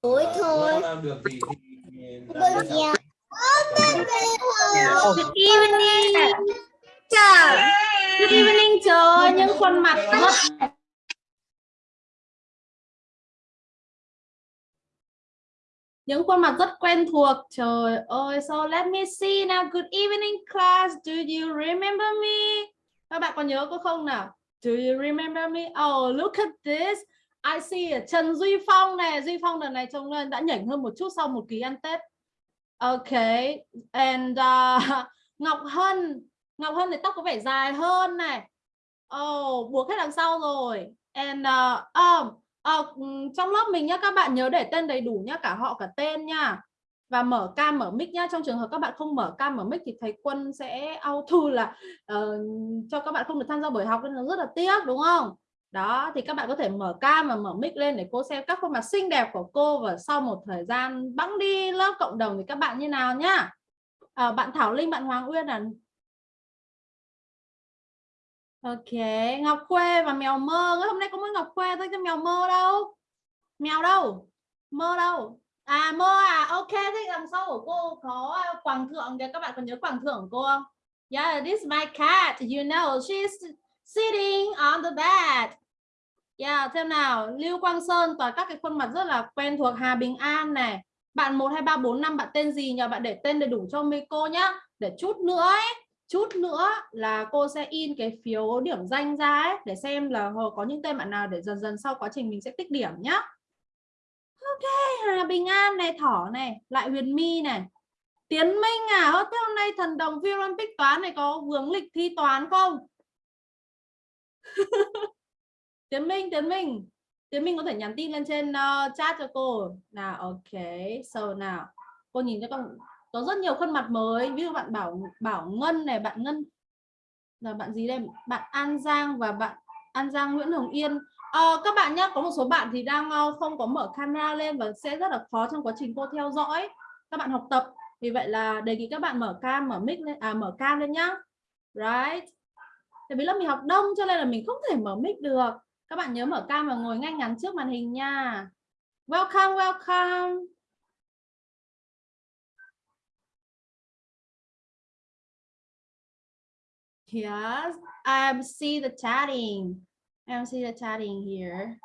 Tối thôi. Làm được thì, thì Bây giờ. Good evening. Chào. Good evening trời. Ơi, những khuôn mặt rất những khuôn mặt rất quen thuộc. Trời ơi so let me see now. Good evening class. Do you remember me? Các bạn có nhớ có không nào? Do you remember me? Oh look at this I see à, Trần Duy Phong này Duy Phong lần này trông lên đã nhỉnh hơn một chút sau một kỳ ăn Tết. Ok and uh, Ngọc Hân Ngọc Hân thì tóc có vẻ dài hơn này. Oh buộc hết đằng sau rồi. And uh, um, uh, trong lớp mình nhá các bạn nhớ để tên đầy đủ nhá cả họ cả tên nha và mở cam mở mic nhá trong trường hợp các bạn không mở cam mở mic thì thầy quân sẽ auto là uh, cho các bạn không được tham gia buổi học nên là rất là tiếc đúng không? Đó thì các bạn có thể mở cam và mở mic lên để cô xem các khuôn mặt xinh đẹp của cô và sau một thời gian bẵng đi lớp cộng đồng thì các bạn như nào nhá. À, bạn Thảo Linh bạn Hoàng Uyên à, Ok Ngọc Khuê và mèo mơ. Hôm nay có mỗi Ngọc Khuê thôi chứ mèo mơ đâu. Mèo đâu? Mơ đâu? À mơ à? Ok thế đằng sau của cô có quảng thượng kìa. Các bạn còn nhớ quảng thượng của cô không? Yeah this is my cat. You know she's sitting on the bed. Yeah xem nào. Lưu Quang Sơn toàn các cái khuôn mặt rất là quen thuộc Hà Bình An này. Bạn một hai ba bốn năm bạn tên gì nhờ? Bạn để tên đầy đủ cho Miko nhá. Để chút nữa ấy chút nữa là cô sẽ in cái phiếu điểm danh ra ấy, để xem là có những tên bạn nào để dần dần sau quá trình mình sẽ tích điểm nhá. Ok Hà Bình An này thỏ này lại Huyền My này. Tiến Minh à thế hôm nay thần đồng Vi Olympic toán này có vướng lịch thi toán không? Tiến Minh Tiến Minh. Tiến Minh có thể nhắn tin lên trên uh, chat cho cô. Nào ok. So nào. Cô nhìn cho con có rất nhiều khuôn mặt mới. Ví dụ bạn bảo bảo ngân này bạn ngân là bạn gì đây? Bạn an giang và bạn an giang nguyễn hồng yên. À, các bạn nhé có một số bạn thì đang uh, không có mở camera lên và sẽ rất là khó trong quá trình cô theo dõi. Các bạn học tập. Vì vậy là đề nghị các bạn mở cam mở mic lên à mở cam lên nhá. Right tại vì lớp mình học đông cho nên là mình không thể mở mic được các bạn nhớ mở cam và ngồi ngay ngắn trước màn hình nha welcome welcome Yes, I see the chatting. I see the chatting here.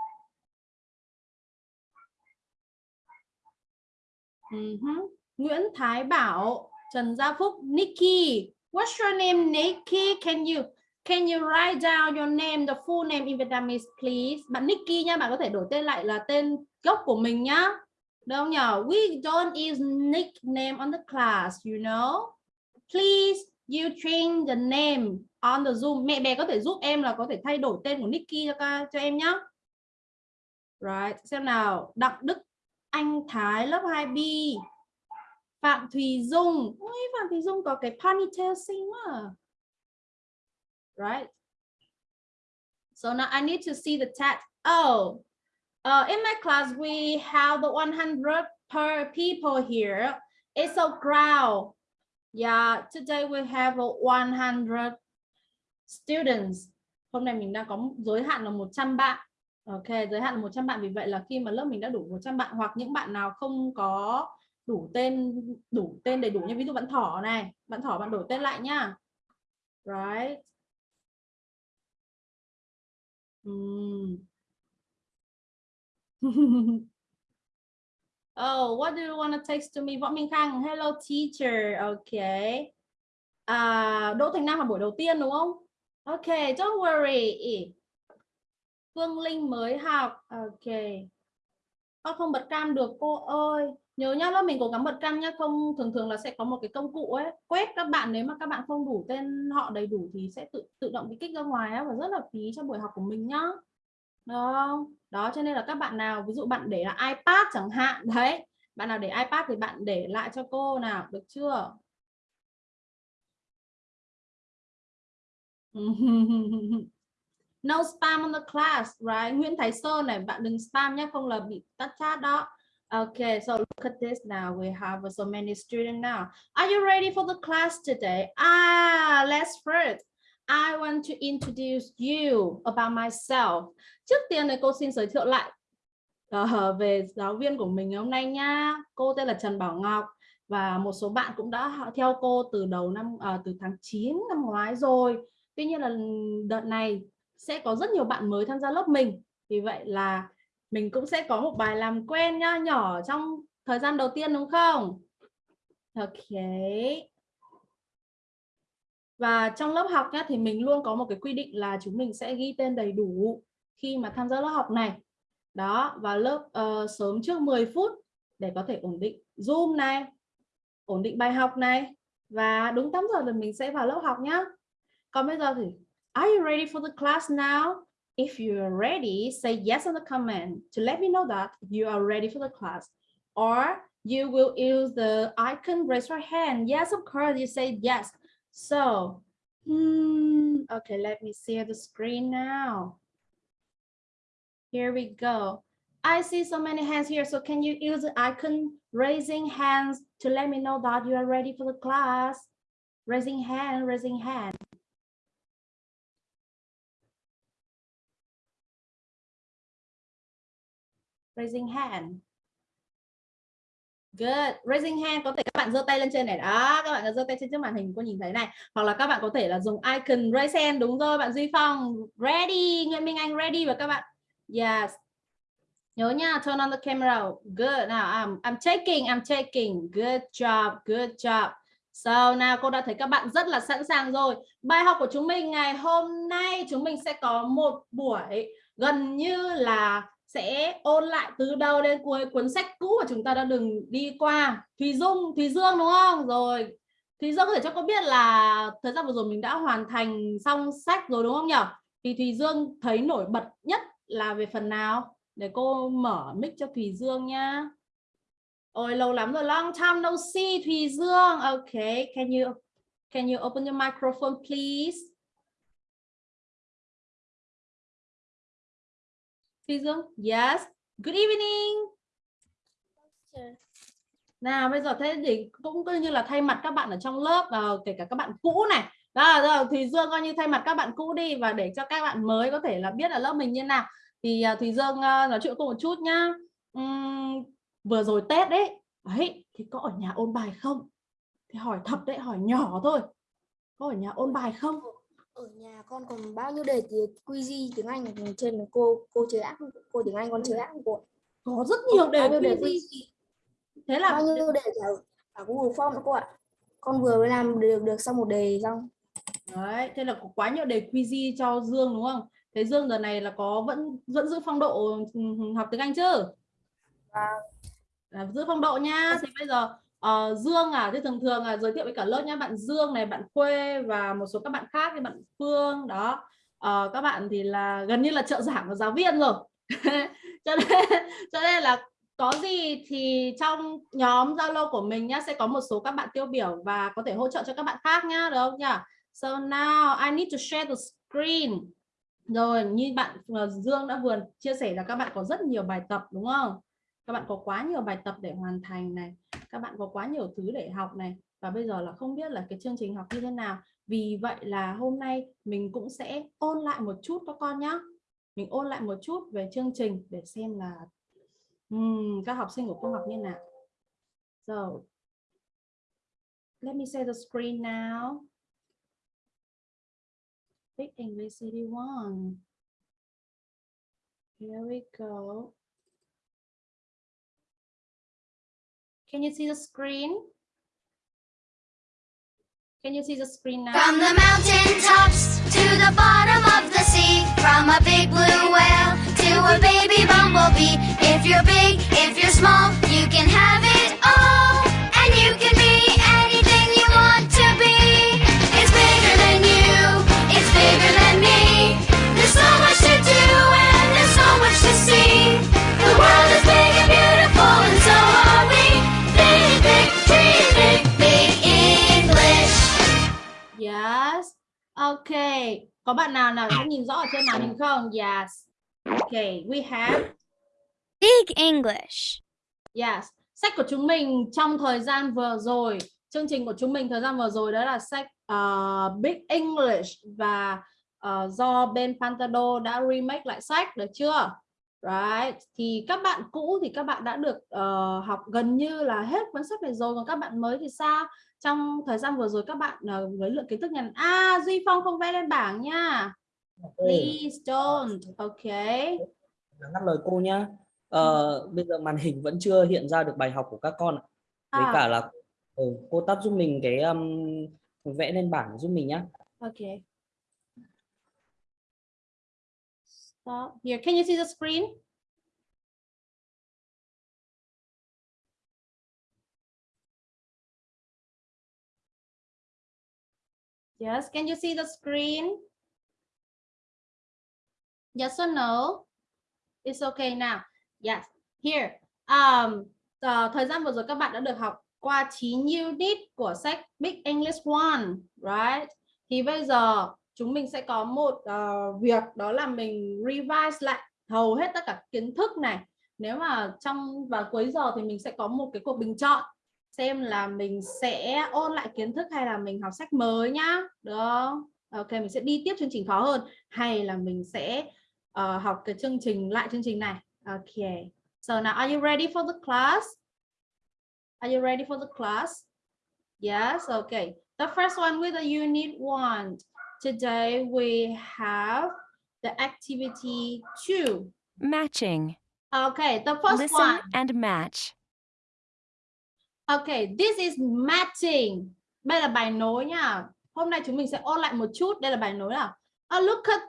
Uh -huh. Nguyễn Thái Bảo, Trần Gia Phúc, Nikki. What's your name, Nikki? Can you can you write down your name, the full name in Vietnamese, please? Bạn Nikki nha, bạn có thể đổi tên lại là tên gốc của mình nhá. Được không nhỉ? We don't use nickname on the class, you know. Please you change the name on the Zoom. Mẹ bé có thể giúp em là có thể thay đổi tên của Nikki cho cho em nhá. Right, xem nào. Đặng Đức Anh Thái lớp 2B. Phạm Thùy Dung. Ôi, Phạm Thùy Dung có cái ponytail xinh quá. À. Right. So now I need to see the tag. Oh, uh, in my class, we have the 100 per people here. It's a crowd. Yeah, today we have 100 students. Hôm nay mình đang có giới hạn là 100 bạn. Ok, giới hạn là 100 bạn vì vậy là khi mà lớp mình đã đủ 100 bạn hoặc những bạn nào không có đủ tên đủ tên đầy đủ như ví dụ bạn thỏ này, bạn thỏ bạn đổi tên lại nhá. Right. Mm. Oh, what do you want to text to me? Võ Minh Khang, hello teacher. Okay. À, Đỗ Thành Nam là buổi đầu tiên đúng không? Okay, don't worry. Phương Linh mới học. Okay. Con không bật cam được cô ơi. Nhớ nhá, lớp mình cố gắng bật cam nhá. Không thường thường là sẽ có một cái công cụ ấy quét các bạn nếu mà các bạn không đủ tên họ đầy đủ thì sẽ tự tự động bị kích ra ngoài ấy, và rất là phí cho buổi học của mình nhá. Đó. Đó cho nên là các bạn nào ví dụ bạn để là iPad chẳng hạn đấy bạn nào để iPad thì bạn để lại cho cô nào được chưa no spam on the class right Nguyễn Thái Sơn này bạn đừng spam nhé không là bị tắt chat đó Okay, so look at this now. We have so many students now. Are you ready for the class today? Ah, let's first. I want to introduce you about myself. Trước tiên này cô xin giới thiệu lại uh, về giáo viên của mình hôm nay nha. Cô tên là Trần Bảo Ngọc và một số bạn cũng đã theo cô từ đầu năm uh, từ tháng 9 năm ngoái rồi. Tuy nhiên là đợt này sẽ có rất nhiều bạn mới tham gia lớp mình. Vì vậy là mình cũng sẽ có một bài làm quen nha nhỏ trong thời gian đầu tiên đúng không? Ok. Và trong lớp học nhá, thì mình luôn có một cái quy định là chúng mình sẽ ghi tên đầy đủ khi mà tham gia lớp học này. Đó, và lớp uh, sớm trước 10 phút để có thể ổn định Zoom này, ổn định bài học này và đúng 8 giờ thì mình sẽ vào lớp học nhá. Còn bây giờ thì Are you ready for the class now? If you are ready, say yes in the comment to let me know that you are ready for the class. Or you will use the icon, raise your hand. Yes, of course, you say yes. So, hmm, okay, let me see the screen now. Here we go. I see so many hands here. So can you use the icon raising hands to let me know that you are ready for the class? Raising hand, raising hand. Raising hand. Good. Raising hand có thể các bạn giơ tay lên trên này đó, các bạn giơ tay trên trước màn hình cô nhìn thấy này, hoặc là các bạn có thể là dùng icon raise hand đúng rồi bạn Duy Phong. Ready, Nguyễn Minh Anh ready và các bạn. Yes. Nhớ nha, turn on the camera. Good. Now I'm I'm taking, I'm taking. Good job, good job. So nào cô đã thấy các bạn rất là sẵn sàng rồi. Bài học của chúng mình ngày hôm nay chúng mình sẽ có một buổi gần như là sẽ ôn lại từ đầu đến cuối cuốn sách cũ mà chúng ta đã đừng đi qua. Thùy Dung, Thùy Dương đúng không? Rồi, Thùy Dương có thể cho cô biết là thời gian vừa rồi mình đã hoàn thành xong sách rồi đúng không nhỉ thì Thùy Dương thấy nổi bật nhất là về phần nào? Để cô mở mic cho Thùy Dương nhá. Ôi, lâu lắm rồi, long time no see, Thùy Dương. Okay can you can you open your microphone, please? Dương, yes. Good evening. Nào bây giờ thế thì cũng coi như là thay mặt các bạn ở trong lớp và kể cả các bạn cũ này. Đó rồi Thùy Dương coi như thay mặt các bạn cũ đi và để cho các bạn mới có thể là biết là lớp mình như nào. Thì uh, Thùy Dương uh, nói chuyện cô một chút nhá. Uhm, vừa rồi Tết đấy, đấy thì có ở nhà ôn bài không? Thì hỏi thật đấy, hỏi nhỏ thôi. Có ở nhà ôn bài không? Ở nhà con còn bao nhiêu đề QZ tiếng Anh trên cô cô chơi ác cô tiếng Anh con chơi ác cô có rất nhiều đề QZ thế là bao nhiêu đề cả, cả Google Form nữa cô ạ. Con vừa mới làm được được xong một đề xong. Đấy thế là có quá nhiều đề QZ cho Dương đúng không? Thế Dương giờ này là có vẫn vẫn giữ phong độ ừ, học tiếng Anh chứ? Vâng. À, giữ phong độ nha. Thì bây giờ uh, Dương à thì thường thường là giới thiệu với cả lớp nhá bạn Dương này bạn Khuê và một số các bạn khác như bạn Phương đó uh, các bạn thì là gần như là trợ giảng của giáo viên rồi cho nên cho nên là có gì thì trong nhóm Zalo của mình nhá sẽ có một số các bạn tiêu biểu và có thể hỗ trợ cho các bạn khác nhá được không nhỉ? So now I need to share the screen. Rồi như bạn ờ, Dương đã vừa chia sẻ là các bạn có rất nhiều bài tập đúng không? Các bạn có quá nhiều bài tập để hoàn thành này các bạn có quá nhiều thứ để học này và bây giờ là không biết là cái chương trình học như thế nào. Vì vậy là hôm nay mình cũng sẽ ôn lại một chút các con nhé mình ôn lại một chút về chương trình để xem là um, các học sinh của cô học như nào. So let me share the screen now. Big English City One here we go. Can you see the screen? Can you see the screen now? From the mountain tops to the bottom of the sea, from a big blue whale to a baby bumblebee. If you're big, if you're small, you can have it Okay. Có bạn nào nào đã nhìn rõ ở trên màn hình không? Yes. Okay, we have Big English. Yes, sách của chúng mình trong thời gian vừa rồi, chương trình của chúng mình thời gian vừa rồi đó là sách uh, Big English và uh, do bên Pantado đã remake lại sách được chưa? right thì các bạn cũ thì các bạn đã được ờ, học gần như là hết cuốn sách này rồi còn các bạn mới thì sao trong thời gian vừa rồi các bạn với lượng kiến thức nhằn à Duy Phong không vẽ lên bảng nha. Please don't. Okay ngắt lời cô nhá. Ờ, bây giờ màn hình vẫn chưa hiện ra được bài học của các con với À. cả là ừ, cô tắt giúp mình cái um, vẽ lên bảng giúp mình nhá. Okay Stop. here can you see the screen Yes, can you see the screen? Yes or no? It's okay now. Yes, here. Um, uh, thời gian vừa rồi các bạn đã được học qua 9 unit của sách Big English One, right? Thì bây giờ chúng mình sẽ có một uh, việc đó là mình revise lại hầu hết tất cả kiến thức này. Nếu mà trong và cuối giờ thì mình sẽ có một cái cuộc bình chọn xem là mình sẽ ôn lại kiến thức hay là mình học sách mới nhá. Được không? Ok mình sẽ đi tiếp chương trình khó hơn. Hay là mình sẽ ờ, học cái chương trình lại chương trình này. Ok. So now are you ready for the class? Are you ready for the class? Yes? Okay the first one with the unit one. Today we have the activity two. Matching. okay the first Listen one. and match. Okay, this is matching. Đây là bài nối nha. Hôm nay chúng mình sẽ ôn lại một chút. Đây là bài nối nào? Oh, look at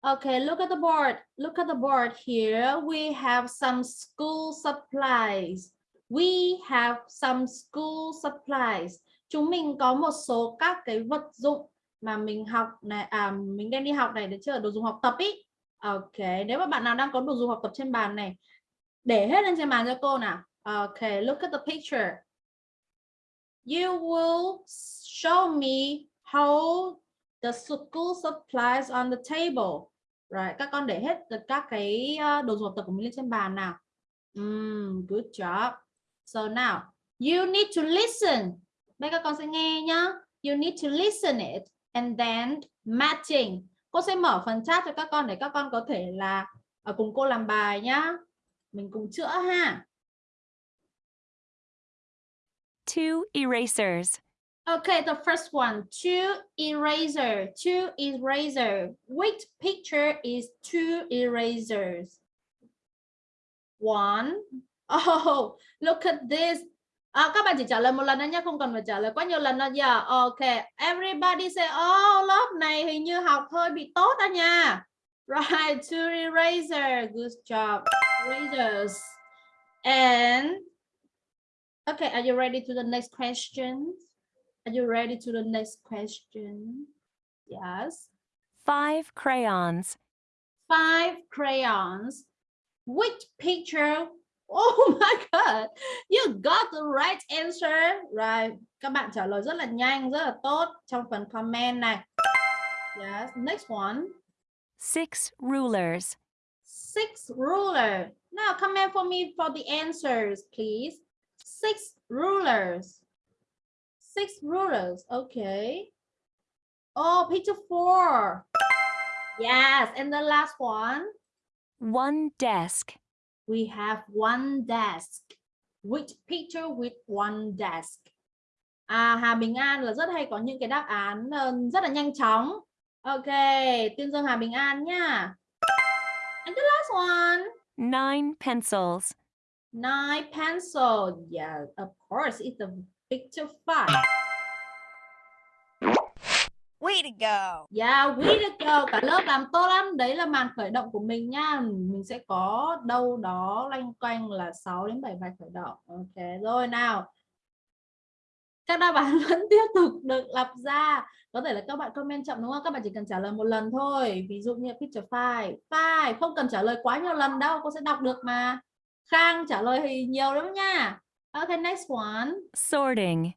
Okay, look at the board. Look at the board here. We have some school supplies. We have some school supplies. Chúng mình có một số các cái vật dụng mà mình học này à mình đem đi học này để chơi đồ dùng học tập ý. Ok, nếu mà bạn nào đang có đồ dùng học tập trên bàn này để hết lên trên bàn cho cô nào. Okay, look at the picture you will show me how the school supplies on the table. Right, các con để hết tất các cái ờ, đồ dùng học tập của mình lên trên bàn nào. Mm, good job. So now, you need to listen. Bây các con sẽ nghe nhá. You need to listen it and then matching. Cô sẽ mở phần chat cho các con để các con có thể là ở cùng cô làm bài nhá. Mình cùng chữa ha. Two erasers. Okay, the first one, two eraser, two eraser. Which picture is two erasers? One. Oh, look at this. À, các bạn chỉ trả lời một lần thôi nhé, không cần phải trả lời quá nhiều lần đâu. Yeah, okay. Everybody say, oh, lớp này hình như học hơi bị tốt đó nha. Right, two eraser. Good job. Erasers. And Okay, are you ready to the next question? Are you ready to the next question? Yes. Five crayons. Five crayons. Which picture? Oh my God, you got the right answer. Right, các bạn trả lời rất là nhanh, rất là tốt trong phần comment này. Yes, next one. Six rulers. Six ruler. Now comment for me for the answers, please. Six rulers. Six rulers. Okay. Oh, picture four. Yes, and the last one. One desk. We have one desk. Which picture with one desk? À, Hà Bình An là rất hay có những cái đáp án ờ, rất là nhanh chóng. Ok, tuyên dương Hà Bình An nha. And the last one. Nine pencils. Nine pencil. Yeah, of course, it's a picture five. Way to go! Yeah, we to go. Cả lớp làm tốt lắm. Đấy là màn khởi động của mình nha. Mình sẽ có đâu đó loanh quanh là 6 đến 7 bài khởi động. Ok, rồi nào. Các đáp án vẫn tiếp tục được lập ra. Có thể là các bạn comment chậm đúng không? Các bạn chỉ cần trả lời một lần thôi. Ví dụ như picture 5. 5. Không cần trả lời quá nhiều lần đâu. Cô sẽ đọc được mà. Khang trả lời thì nhiều lắm nha. Okay, next one. Sorting.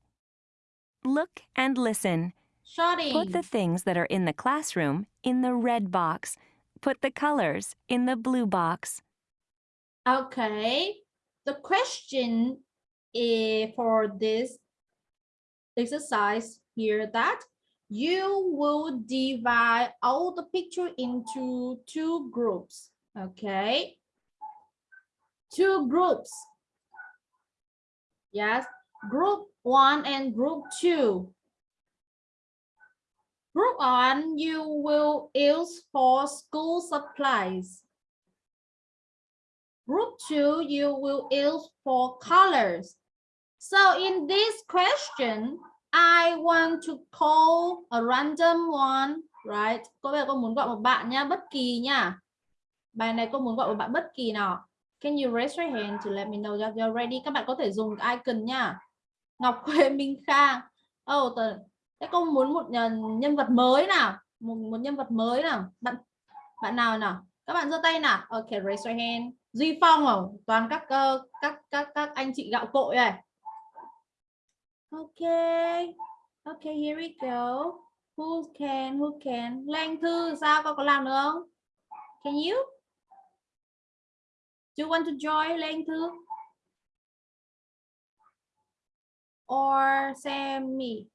Look and listen. Shorting. Put the things that are in the classroom in the red box. Put the colors in the blue box. Okay. The question is for this exercise here that you will divide all the picture into two groups. Okay. Two groups. Yes, group one and group two. Group one, you will use for school supplies. Group two, you will use for colors. So in this question, I want to call a random one, right? Cô bây cô muốn gọi một bạn nha, bất kỳ nha. Bài này cô muốn gọi một bạn bất kỳ nào. Can you raise your hand to let me know that you're ready? Các bạn có thể dùng icon nha. Ngọc Huệ Minh Khang. Oh, tờ... Thế cô muốn một ờ, nhân, vật mới nào? Một, một nhân vật mới nào? Bạn bạn nào nào? Các bạn giơ tay nào. Ok, raise your hand. Duy Phong à? Toàn các uh, các các các anh chị gạo cội này. Okay. Okay, here we go. Who can, who can? Lan Thư, sao con có làm được không? Can you? Do you want to join Lan Thư? Or Sammy?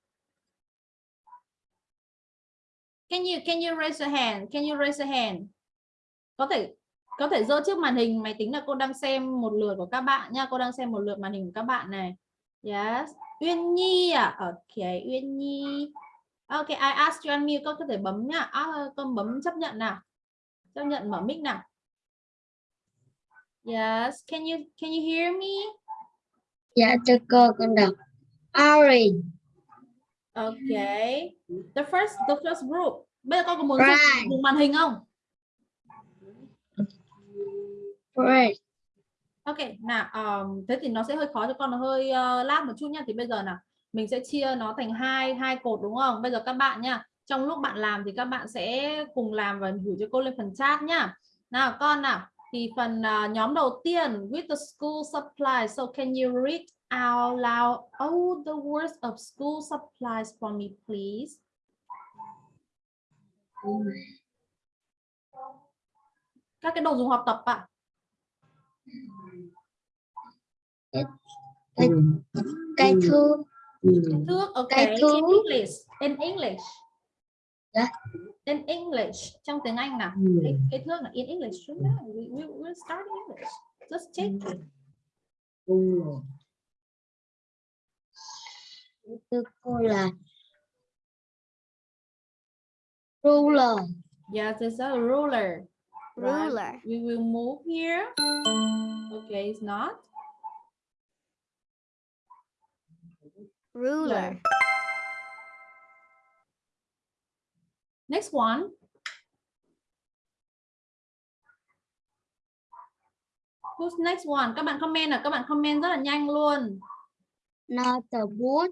Can you, can you raise your hand? Can you raise your hand? Có thể có thể giơ trước màn hình máy tính là cô đang xem một lượt của các bạn nha. Cô đang xem một lượt màn hình của các bạn này. Yes. Uyên Nhi à? Ok, Uyên Nhi. Ok, I ask you unmute, con có thể bấm nha. À, con bấm chấp nhận nào. Chấp nhận mở mic nào. Yes, can you can you hear me? Dạ cho cô con đọc. Orange. Okay. The first the first group. Bây giờ con có muốn dùng, Right. dùng màn hình không? Red. Ok, nào um, thế thì nó sẽ hơi khó cho con nó hơi uh, lát một chút nha. Thì bây giờ nào mình sẽ chia nó thành hai hai cột đúng không? Bây giờ các bạn nha, trong lúc bạn làm thì các bạn sẽ cùng làm và gửi cho cô lên phần chat nhá. Nào con nào, thì phần uh, nhóm đầu tiên with the school supplies. So can you read out loud all the words of school supplies for me, please? Các cái đồ dùng học tập ạ. Cây, cây thước. Thước, ok. Cái In thước. English, in English. Dạ. In English, trong tiếng Anh nào. Cái, cái thước là in English. Đúng đó. We, we, we'll start in English. Just take it. Thưa cô là ruler. Yes, it's a ruler. right? Ruler. We will move here. Okay, it's not. Ruler. Next one. Who's next one? Các bạn comment là các bạn comment rất là nhanh luôn. Not the wood.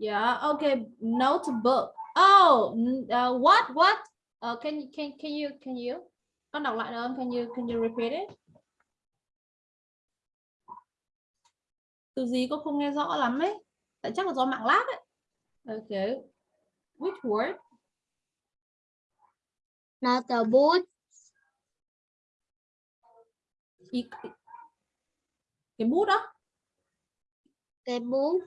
Yeah, okay. Notebook. Oh, uh, what what? Uh, can you can can you can you? Con đọc lại được không? Can you can you repeat it? Từ gì cô không nghe rõ lắm ấy. Tại chắc là do mạng lag ấy. Okay. Which word? Wood. Ý- Cái bút đó. Cây bút.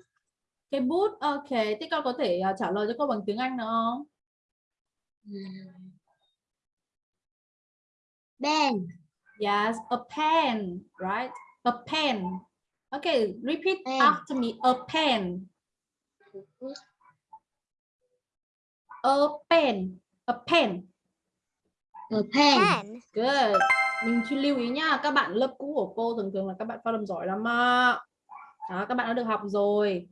Cái bút. Ok. Thế con có thể uh, trả lời cho cô bằng tiếng Anh được không? Pen. Yes, a pen, right? A pen. Okay, repeat Pen. after me. A pen. A pen. A pen. A pen. Pen. Good. Mình chỉ lưu ý nha, các bạn lớp cũ của cô thường thường là các bạn phát âm giỏi lắm ạ. Đó, các bạn đã được học rồi.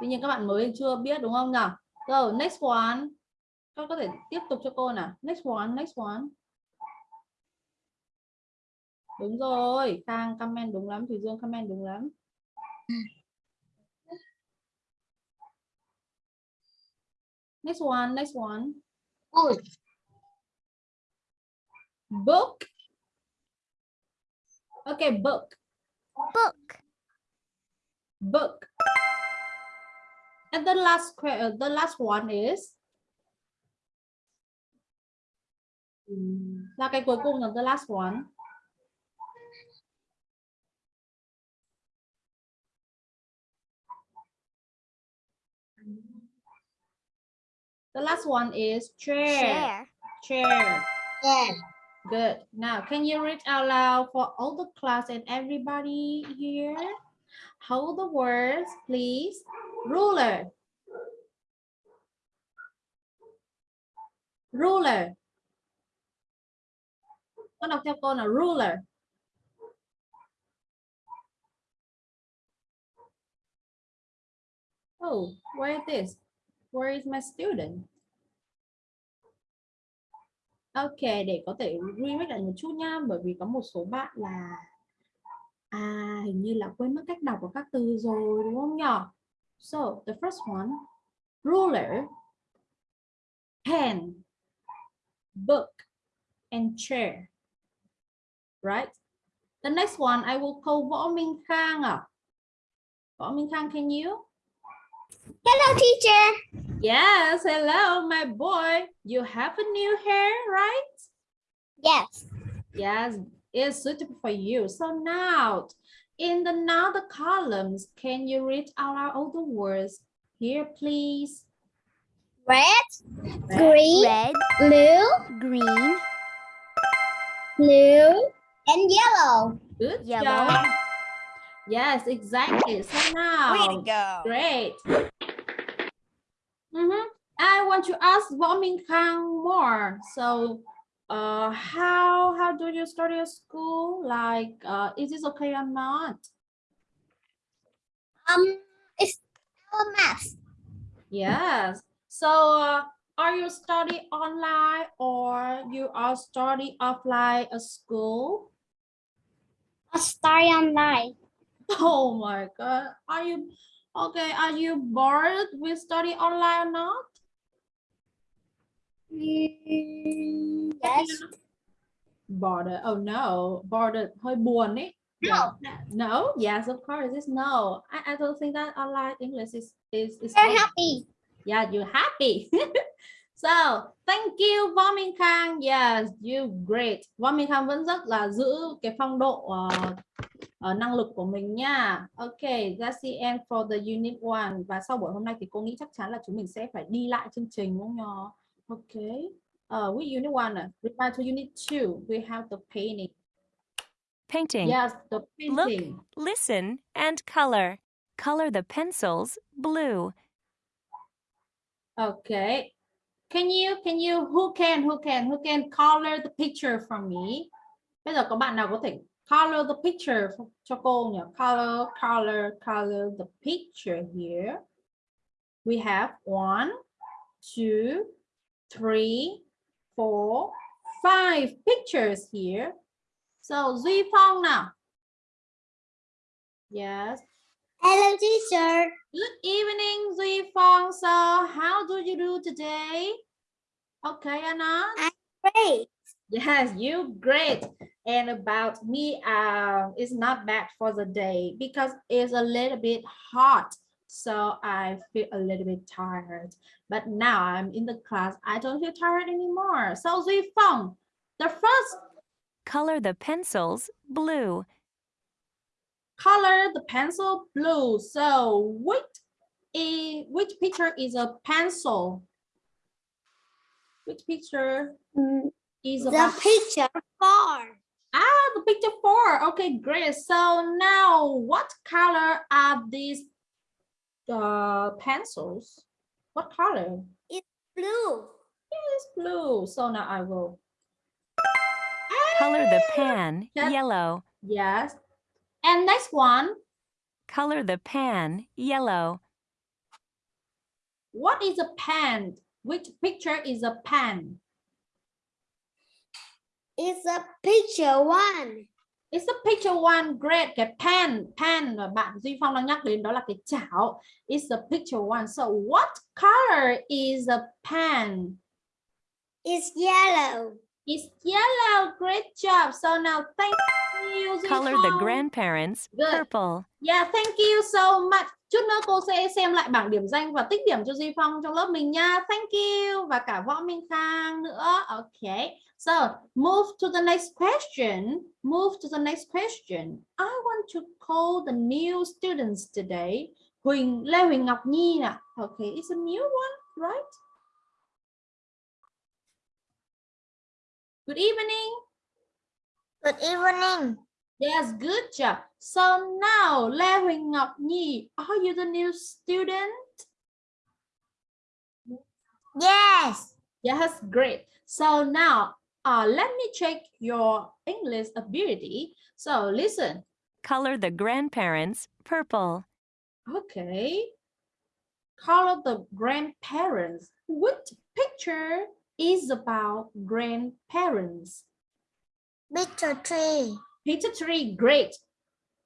Tuy nhiên các bạn mới chưa biết đúng không nào? Rồi, next one. Con có thể tiếp tục cho cô nào. Next one, next one. Đúng rồi, Khang comment đúng lắm, Thùy Dương comment đúng lắm. Next one, next one. Wood. Book. Okay, book. Book. Book. And the last uh, the last one is là cái cuối cùng là the last one. The last one is chair. Chair. Chair. Chair. Good. Now, can you read out loud for all the class and everybody here? Hold the words, please. Ruler. Ruler. Con đọc theo cô là ruler. Oh, where is this? Where is my student? Ok, để có thể remake lại một chút nha, bởi vì có một số bạn là à hình như là quên mất cách đọc của các từ rồi đúng không nhỉ? So, the first one, ruler, pen, book, and chair. Right? The next one I will call Võ Minh Khang. À? Võ Minh Khang, can you? Hello, teacher. Yes, hello, my boy. You have a new hair, right? Yes. Yes, it's suitable for you. So now, in the now the columns, can you read out loud all the words here, please? Red, green, Red, blue, green, blue, and yellow. Good Yellow. job. Yes, exactly. So now, way to go. great. Mhm. I want to ask Võ Minh Khang more. So, uh, how how do you start your school? Like, uh, is this okay or not? Um, it's our math. Yes. So, uh, are you study online or you are study offline at school? A story online. Oh my God. Are you okay? Are you bored with study online or not? Mm, yes. Bored. Oh no. Bored. hơi buồn ấy. No. Yeah. No. Yes, of course. It's no. I, I don't think that online English is is is. Good. happy. Yeah, you're happy. so, thank you Võ Minh Khang. Yes, you great. Võ Minh Khang vẫn rất là giữ cái phong độ ờ, ờ, năng lực của mình nha. Okay, that's the end for the unit one. Và sau buổi hôm nay thì cô nghĩ chắc chắn là chúng mình sẽ phải đi lại chương trình đúng không nhờ? Okay. Uh, with unit one, uh, reply to unit two, we have the painting. Painting. Yes, the painting. Listen and color. Color the pencils blue. Okay. Can you can you who can who can who can color the picture for me? Bây giờ có bạn nào có thể color the picture ph- cho cô nhỉ? Color color color the picture here. We have one, two, three, four, five pictures here. So Duy Phong nào. Yes. Hello, teacher. Good evening, Duy Phong. So how do you do today? Okay, Anna. i'm Great. Yes, you great. And about me, um, it's not bad for the day because it's a little bit hot. So I feel a little bit tired. But now I'm in the class. I don't feel tired anymore. So Duy Phong, the first Color the pencils blue. color the pencil blue. So which is which picture is a pencil? Which picture Mm, is The picture four. Ah, the picture four. Okay, great. So now what color are these uh, pencils? What color? It's blue. It's blue. So now I will. Color the pan Yes. yellow. Yes. And next one. Color the pan yellow. What is a pen? Which picture is a pen? It's a picture one. It's a picture one. Great. Cái pen, pen mà bạn Duy Phong đang nhắc đến đó là cái chảo. It's a picture one. So what color is a pen? It's yellow. It's yellow. Great job. So now thank you. Duy Color the Phong. grandparents Good. purple. Yeah, thank you so much. Chút nữa cô sẽ xem lại bảng điểm danh và tích điểm cho Duy Phong trong lớp mình nha. Thank you và cả Võ Minh Khang nữa. Okay. So, move to the next question. Move to the next question. I want to call the new students today. Huỳnh Lê Huỳnh Ngọc Nhi nè. Okay, it's a new one, right? Good evening. Good evening. Yes, good job. So now, Lê Huỳnh Ngọc Nhi, are you the new student? Yes. Yes, great. So now, uh, let me check your English ability. So listen. Color the grandparents purple. Okay. Color the grandparents. Which picture is about grandparents? Picture tree. Picture three, great.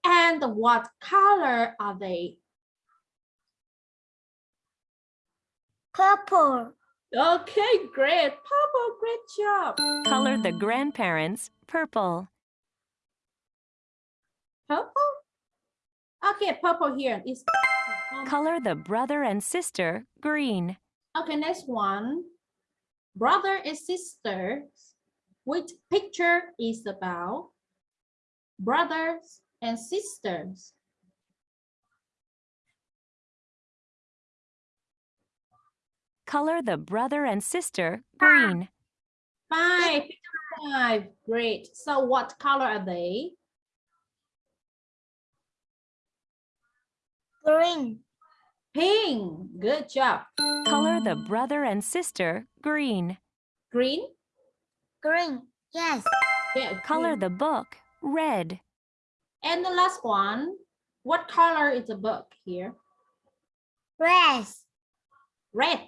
And what color are they? Purple. Okay, great. Purple, great job. Color the grandparents purple. Purple? Okay, purple here is. Color the brother and sister green. Okay, next one. Brother and sister. Which picture is about brothers and sisters? Color the brother and sister ah, green. Five. Five. Great. So what color are they? Green. Pink. Good job. Color the brother and sister green. Green. Green. Yes. Yeah. Color green. the book red. And the last one. What color is the book here? Red. Red.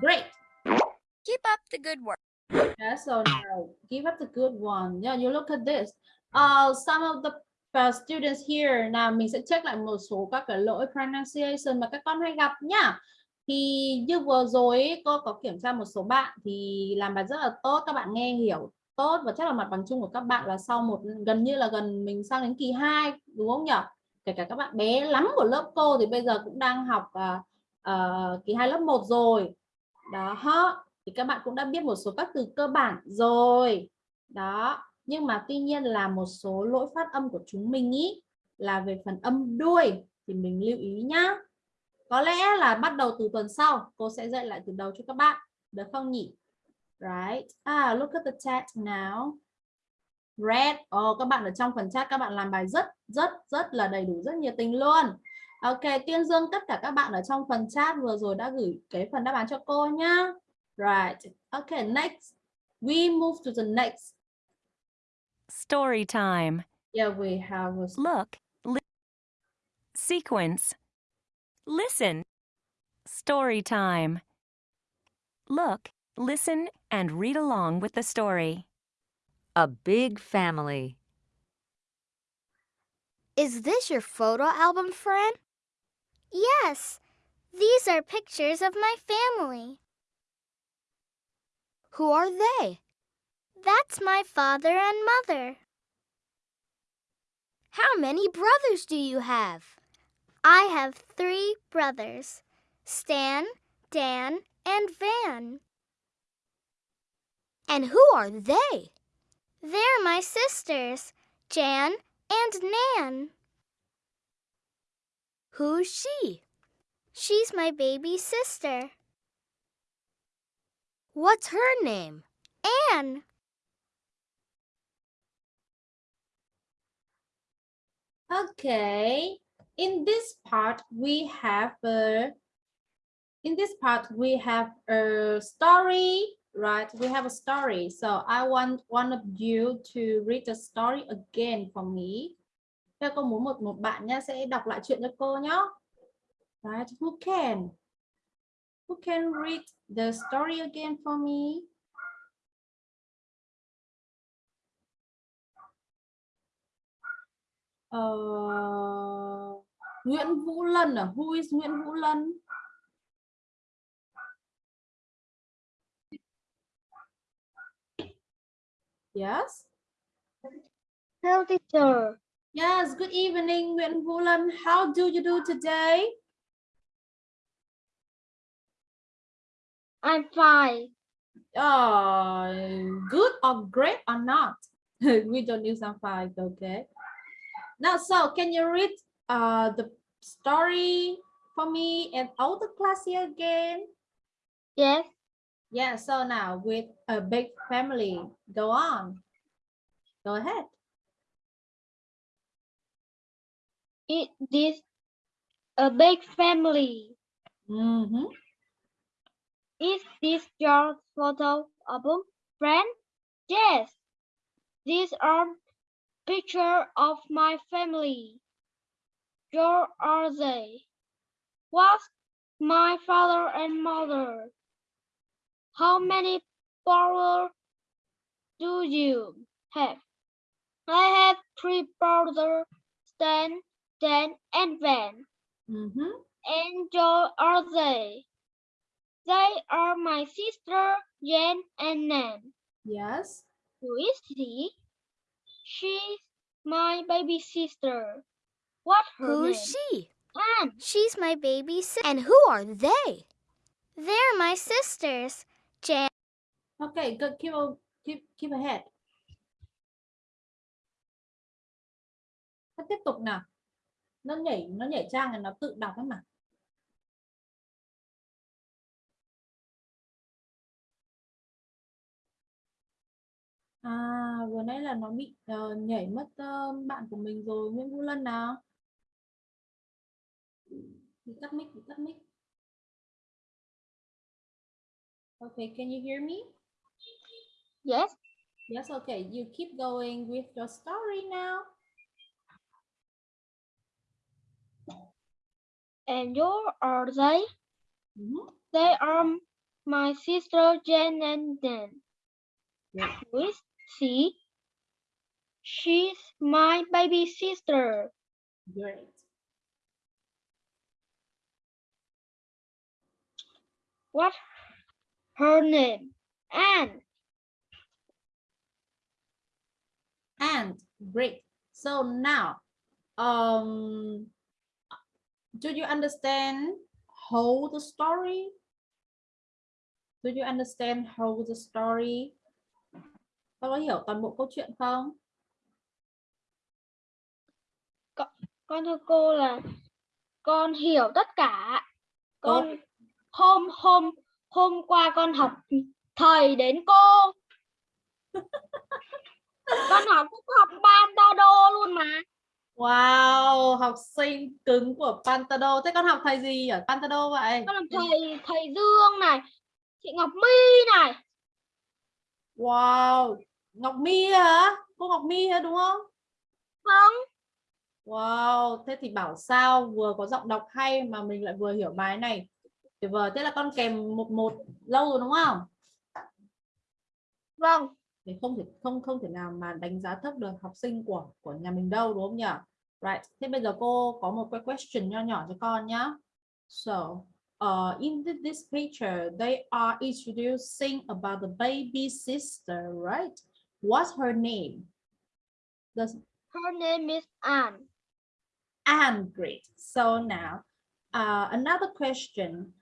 Great. Keep up the good work. Yeah, so now give up the good one. Yeah, you look at this. Uh, some of the uh, students here nào mình sẽ check lại một số các cái lỗi pronunciation mà các con hay gặp nhá. Thì như vừa rồi ấy, cô có kiểm tra một số bạn thì làm bài rất là tốt, các bạn nghe hiểu tốt và chắc là mặt bằng chung của các bạn là sau một gần như là gần mình sang đến kỳ 2 đúng không nhỉ? Kể cả các bạn bé lắm của lớp cô thì bây giờ cũng đang học uh, uh, kỳ 2 lớp 1 rồi. Đó, thì các bạn cũng đã biết một số các từ cơ bản rồi. Đó nhưng mà tuy nhiên là một số lỗi phát âm của chúng mình ý là về phần âm đuôi thì mình lưu ý nhá. Có lẽ là bắt đầu từ tuần sau cô sẽ dạy lại từ đầu cho các bạn. Được không nhỉ? Right. Ah look at the chat now. Red. Oh, các bạn ở trong phần chat các bạn làm bài rất rất rất là đầy đủ rất nhiệt tình luôn. Ok tiên dương tất cả các bạn ở trong phần chat vừa rồi đã gửi cái phần đáp án cho cô nhá Right. Okay, next. We move to the next. Story time. Yeah, we have a Look. Li- sequence. Listen. Story time. Look, listen, and read along with the story. A big family. Is this your photo album, friend? Yes. These are pictures of my family. Who are they? That's my father and mother. How many brothers do you have? I have three brothers Stan, Dan, and Van. And who are they? They're my sisters, Jan and Nan. Who's she? She's my baby sister. What's her name? Anne. Okay. In this part, we have a. In this part, we have a story, right? We have a story. So I want one of you to read the story again for me. Thế cô muốn một một bạn nha sẽ đọc lại chuyện cho cô nhá. Right? Who can? Who can read the story again for me? Uh, Nguyễn Vũ Lân à? Who is Nguyễn Vũ Lân? Yes. Hello, teacher. Yes, good evening, Nguyễn Vũ. How do you do today? I'm fine. Uh, good or great or not? we don't use some fine, okay? Now, so can you read uh, the story for me and all the class here again? Yes. Yeah, so now with a big family, go on. Go ahead. Is this a big family? Mhm. Is this your photo album, friend? Yes. These are pictures of my family. Where are they? What's my father and mother? How many brothers do you have? I have three brothers, Stan, Dan, and Van. Mhm. And where are they? They are my sister, Jen and Nan. Yes. Who is she? She's my baby sister. What her Who's name? she? Anne. She's my baby sister. And who are they? They're my sisters, Jan. Okay, good. Keep on, keep keep ahead. Nó tiếp tục nào. Nó nhảy nó nhảy trang thì nó tự đọc ấy mà. À, vừa nãy là nó bị ờ, nhảy mất ờ, bạn của mình rồi, Nguyễn Vũ Lân nào. Bị tắt mic, bị tắt mic. Okay, can you hear me? Yes. Yes, okay. You keep going with your story now. And where are they? Mhm. They are my sister Jen and Dan. Who is she? She's my baby sister. Great. What her name? Anne. And great. So now, um, do you understand how the story? Do you understand how the story? Các có hiểu toàn bộ câu chuyện không? Con thưa cô là con hiểu tất cả. Con hôm hôm hôm qua con học thầy đến cô. con học cũng học ban đo đô luôn mà. Wow, học sinh cứng của Pantado. Thế con học thầy gì ở Pantado vậy? Con làm thầy thầy Dương này, chị Ngọc My này. Wow, Ngọc My hả? Cô Ngọc My hả đúng không? Vâng. Wow, thế thì bảo sao vừa có giọng đọc hay mà mình lại vừa hiểu bài này. Tuyệt vời, thế là con kèm một một lâu rồi đúng không? Vâng. Thì không thể không không thể nào mà đánh giá thấp được học sinh của của nhà mình đâu đúng không nhỉ? Right. Thế bây giờ cô có một cái question nho nhỏ cho con nhá. So, uh, in thi- this picture, they are introducing about the baby sister, right? What's her name? Does Her name is Anne. and great. So now, uh, another question.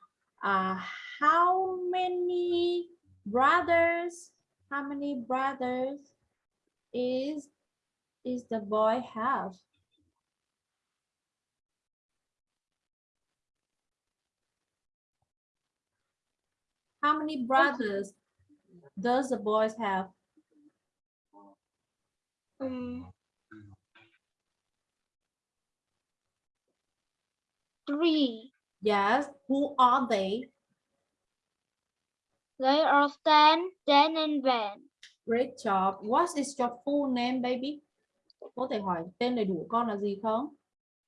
Uh, how many brothers, how many brothers is, is the boy have? How many brothers does the boys have? Um, three. Yes, who are they? They are Stan, Dan, and Van. Great job. What is your full name, baby? Có thể hỏi tên đầy đủ con là gì không?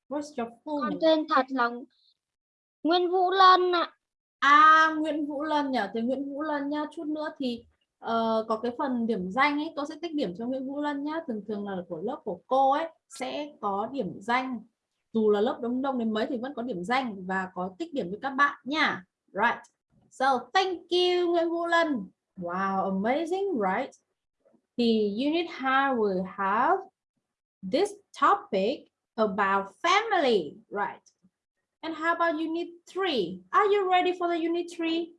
What's your full Con name? tên thật là Nguyên Vũ Lân ạ. À, Nguyễn Vũ Lân nhỉ? Thì Nguyễn Vũ Lân nhá, chút nữa thì ờ, có cái phần điểm danh ấy, tôi sẽ tích điểm cho Nguyễn Vũ Lân nhá. Thường thường là của lớp của cô ấy sẽ có điểm danh. Dù là lớp đông đông đến mấy thì vẫn có điểm danh và có tích điểm cho các bạn nha. Right. So, thank you Nguyễn Vũ Lân. Wow, amazing, right? The unit 2 will have this topic about family, right? And how about unit three? Are you ready for the unit three?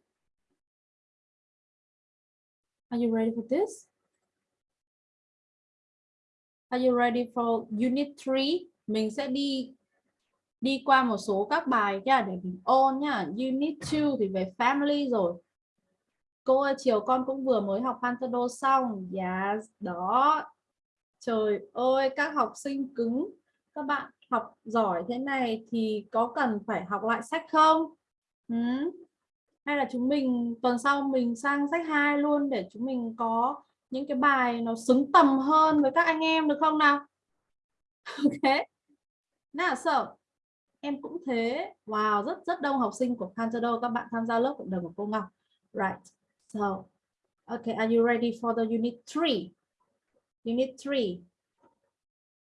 Are you ready for this? Are you ready for unit three? Mình sẽ đi đi qua một số các bài nha để mình ôn nhá. Unit 2 thì về family rồi. cô ơi, chiều con cũng vừa mới học Pantado xong. Yes, đó. Trời ơi, các học sinh cứng. Các bạn học giỏi thế này thì có cần phải học lại sách không? Ừ? hay là chúng mình, tuần sau mình sang sách 2 luôn để chúng mình có những cái bài nó xứng tầm hơn với các anh em được không nào? Ok. Nào sợ em cũng thế. Wow, rất rất đông học sinh của Pantado các bạn tham gia lớp cộng đồng của cô Ngọc. Right, so okay are you ready for the unit 3 unit 3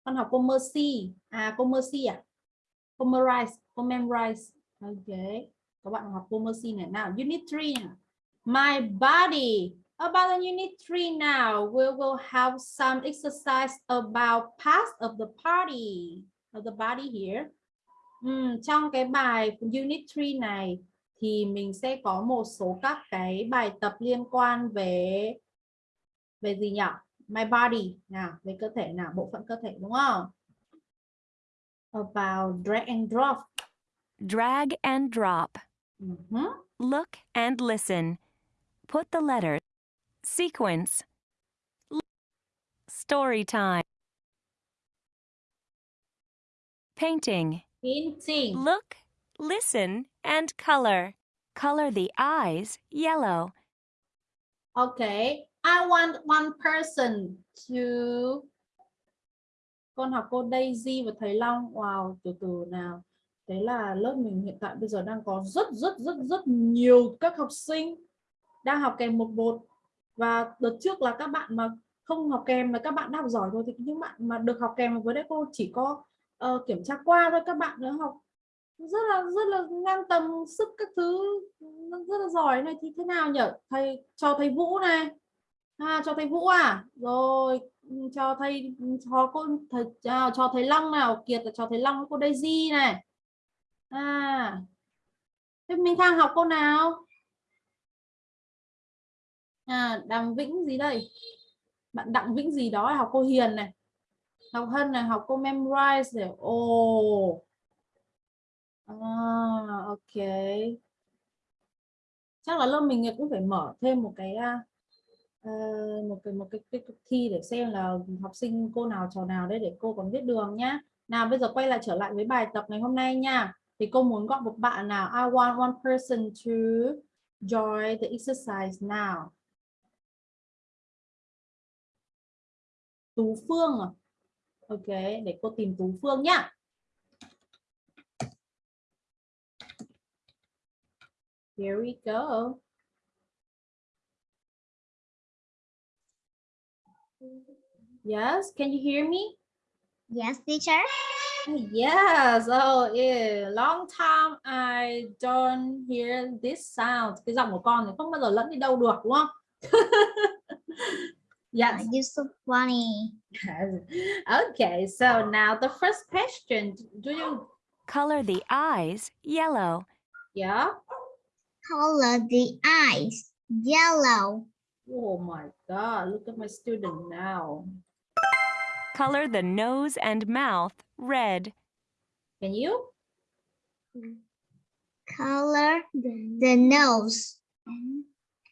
con học cô Mercy à cô Mercy à? Cô memorize cô memorize okay các bạn học cô Mercy này. Nào, unit 3 nào. my body. About the unit 3 now, we will have some exercise about past of the body of the body here. Ừm, trong cái bài unit 3 này thì mình sẽ có một số các cái bài tập liên quan về về gì nhỉ? My body nào, về cơ thể nào, bộ phận cơ thể đúng không? About drag and drop. Drag and drop. Mhm. Look and listen. Put the letters. Sequence. Story time. Painting. Painting. Look, listen, and color. Color the eyes yellow. Okay, I want one person to con học cô Daisy và thầy Long. Wow, từ từ nào. Thế là lớp mình hiện tại bây giờ đang có rất rất rất rất nhiều các học sinh đang học kèm một một và đợt trước là các bạn mà không học kèm là các bạn đã học giỏi rồi thì những bạn mà được học kèm với đấy cô chỉ có uh, kiểm tra qua thôi các bạn nữa học rất là rất là ngang tầm sức các thứ rất là giỏi này thì thế nào nhỉ thầy cho thầy Vũ này. À, cho thầy Vũ à? Rồi ừ, cho thầy ừ, cho cô thầy à, cho thầy Long nào? Kiệt là cho thầy Long với cô Daisy này. À. Thế minh khang học cô nào? À đặng Vĩnh gì đây? Bạn Đặng Vĩnh gì đó học cô Hiền này học Hân này học cô memorize rồi ồ. À, ok. Chắc là lớp mình cũng phải mở thêm một cái uh, một cái một cái, cái cái thi để xem là học sinh cô nào trò nào đấy để cô còn biết đường nhá. Nào bây giờ quay lại trở lại với bài tập ngày hôm nay nha. Thì cô muốn gọi một bạn nào? I want one person to join the exercise now Tú Phương à? Ok, để cô tìm Tú Phương nhá. Here we go. Yes, can you hear me? Yes, teacher. Yes, oh yeah, long time I don't hear this sound. Cái giọng của con thì không bao giờ lẫn đi đâu được đúng không? yes. You're so funny. okay, so now the first question, do you, Color the eyes yellow. yeah? Color the eyes yellow. Oh my God, look at my student now. Color the nose and mouth red. Can you? Color the nose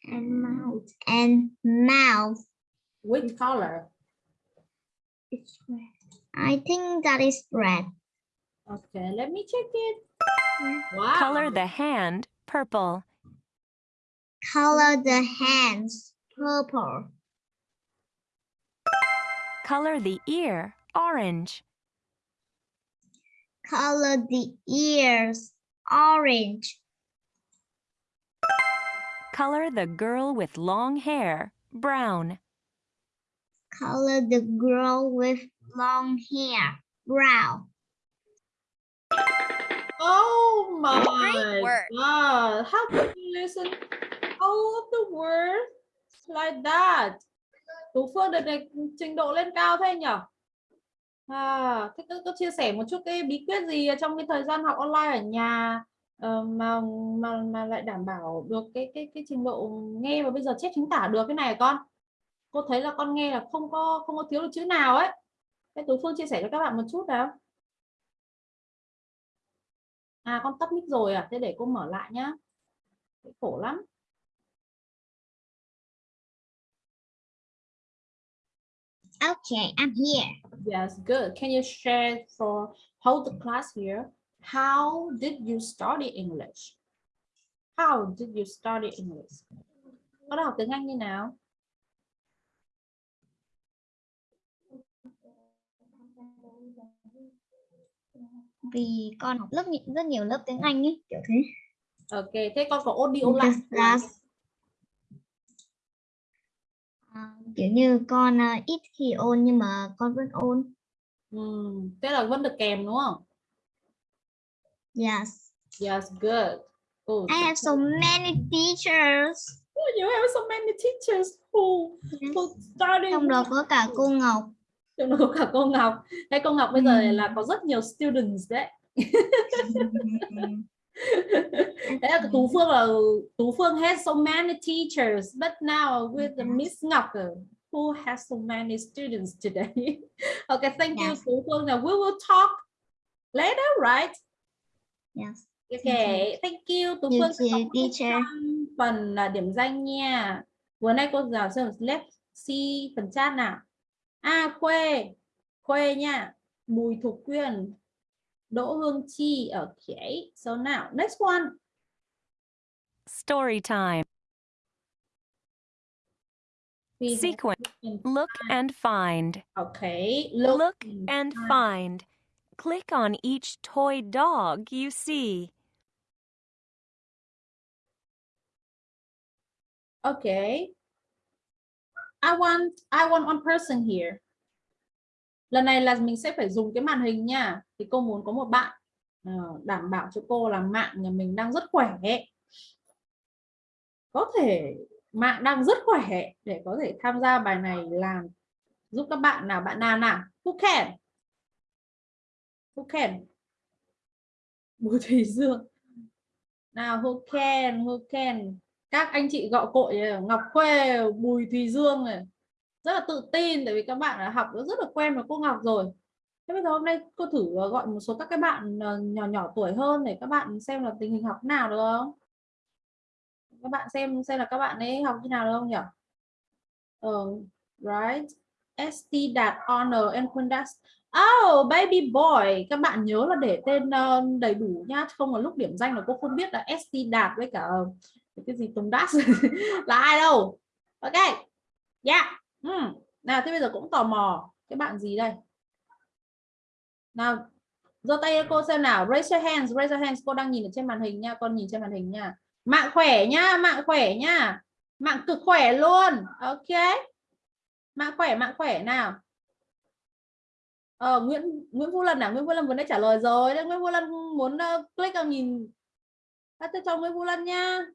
and mouth and mouth. Which color? It's red. I think that is red. Okay, let me check it. Wow. Color the hand purple. Color the hands purple. Color the ear orange. Color the ears orange. Color the girl with long hair brown. Color the girl with long hair brown. Oh my Great work. God. How could you listen all of the words like that? Tú Phương đợt này trình độ lên cao thế nhỉ? À, thế tôi, tôi chia sẻ một chút cái bí quyết gì trong cái thời gian học online ở nhà ờ, mà mà mà lại đảm bảo được cái cái cái trình độ nghe và bây giờ chép chính tả được cái này hả con? cô thấy là con nghe là không có không có thiếu được chữ nào ấy cái tú phương chia sẻ cho các bạn một chút nào à con tắt mic rồi à thế để cô mở lại nhá khổ lắm Okay, I'm here. Yes, good. Can you share for how the class here? How did you study English? How did you study English? Con học tiếng Anh như nào? Vì con học lớp rất nhiều lớp tiếng Anh ấy, kiểu thế. Ok, thế con có audio lại. Là à, kiểu như con à, ít khi ôn nhưng mà con vẫn ôn. Ừm, thế là vẫn được kèm đúng không? Yes. Yes, good. Oh, I have so many teachers. you have so many teachers who who study Trong đó có cả cô Ngọc. Trong đó có cả cô Ngọc. Thế cô Ngọc bây giờ là có rất nhiều students đấy. Thế là Tú Phương là Tú Phương has so many teachers, but now with the Miss Ngọc who has so many students today. okay, thank you Yes. Tú Phương. Now we will talk later, right? Yes. Okay, thank you. Tú You Phương sẽ một teacher. phần là điểm danh nha. Vừa nay cô giáo xem let's see phần chat nào. A Khuê, Khuê nha. Bùi Thục Quyên, Đỗ Hương Chi. Okay, so now next one. Story time. Sequence. Look and find. Okay, look, Look and and find. find. Click on each toy dog you see. Okay. I want I want one person here. Lần này là mình sẽ phải dùng cái màn hình nha. Thì cô muốn có một bạn ờ, đảm bảo cho cô là mạng nhà mình đang rất khỏe. Có thể mạng đang rất khỏe để có thể tham gia bài này làm, giúp các bạn nào bạn nào nào who can who can Bùi Thủy Dương nào, who can who can các anh chị gọi cội Ngọc Khuê Bùi Thùy Dương này. Rất là tự tin tại vì các bạn đã học rất là quen với cô Ngọc rồi. Thế bây giờ hôm nay cô thử ờ, gọi một số các cái bạn ờ, nhỏ nhỏ tuổi hơn để các bạn xem là tình hình học nào được không? Các bạn xem xem là các bạn ấy học như nào được không nhỉ? Ờ, right. ST đạt honor and conduct Oh, baby boy, các bạn nhớ là để tên ờ, đầy đủ nhá, không là lúc điểm danh là cô không biết là ST đạt với cả cái gì Tùng Đát là ai đâu. Ok. Yeah. Hmm. Nào thế bây giờ cũng tò mò cái bạn gì đây? Nào giơ tay cô xem nào, raise your hands, raise your hands. Cô đang nhìn ở trên màn hình nha, con nhìn trên màn hình nha. Mạng khỏe nhá, mạng khỏe nhá. Mạng cực khỏe luôn. Ok. Mạng khỏe, mạng khỏe nào. Ờ, Nguyễn Nguyễn Vũ Lân à, Nguyễn Vũ Lân vừa đã trả lời rồi. Đấy, Nguyễn Vũ Lân muốn uh, click vào nhìn. À, cho Nguyễn Vũ Lân nha.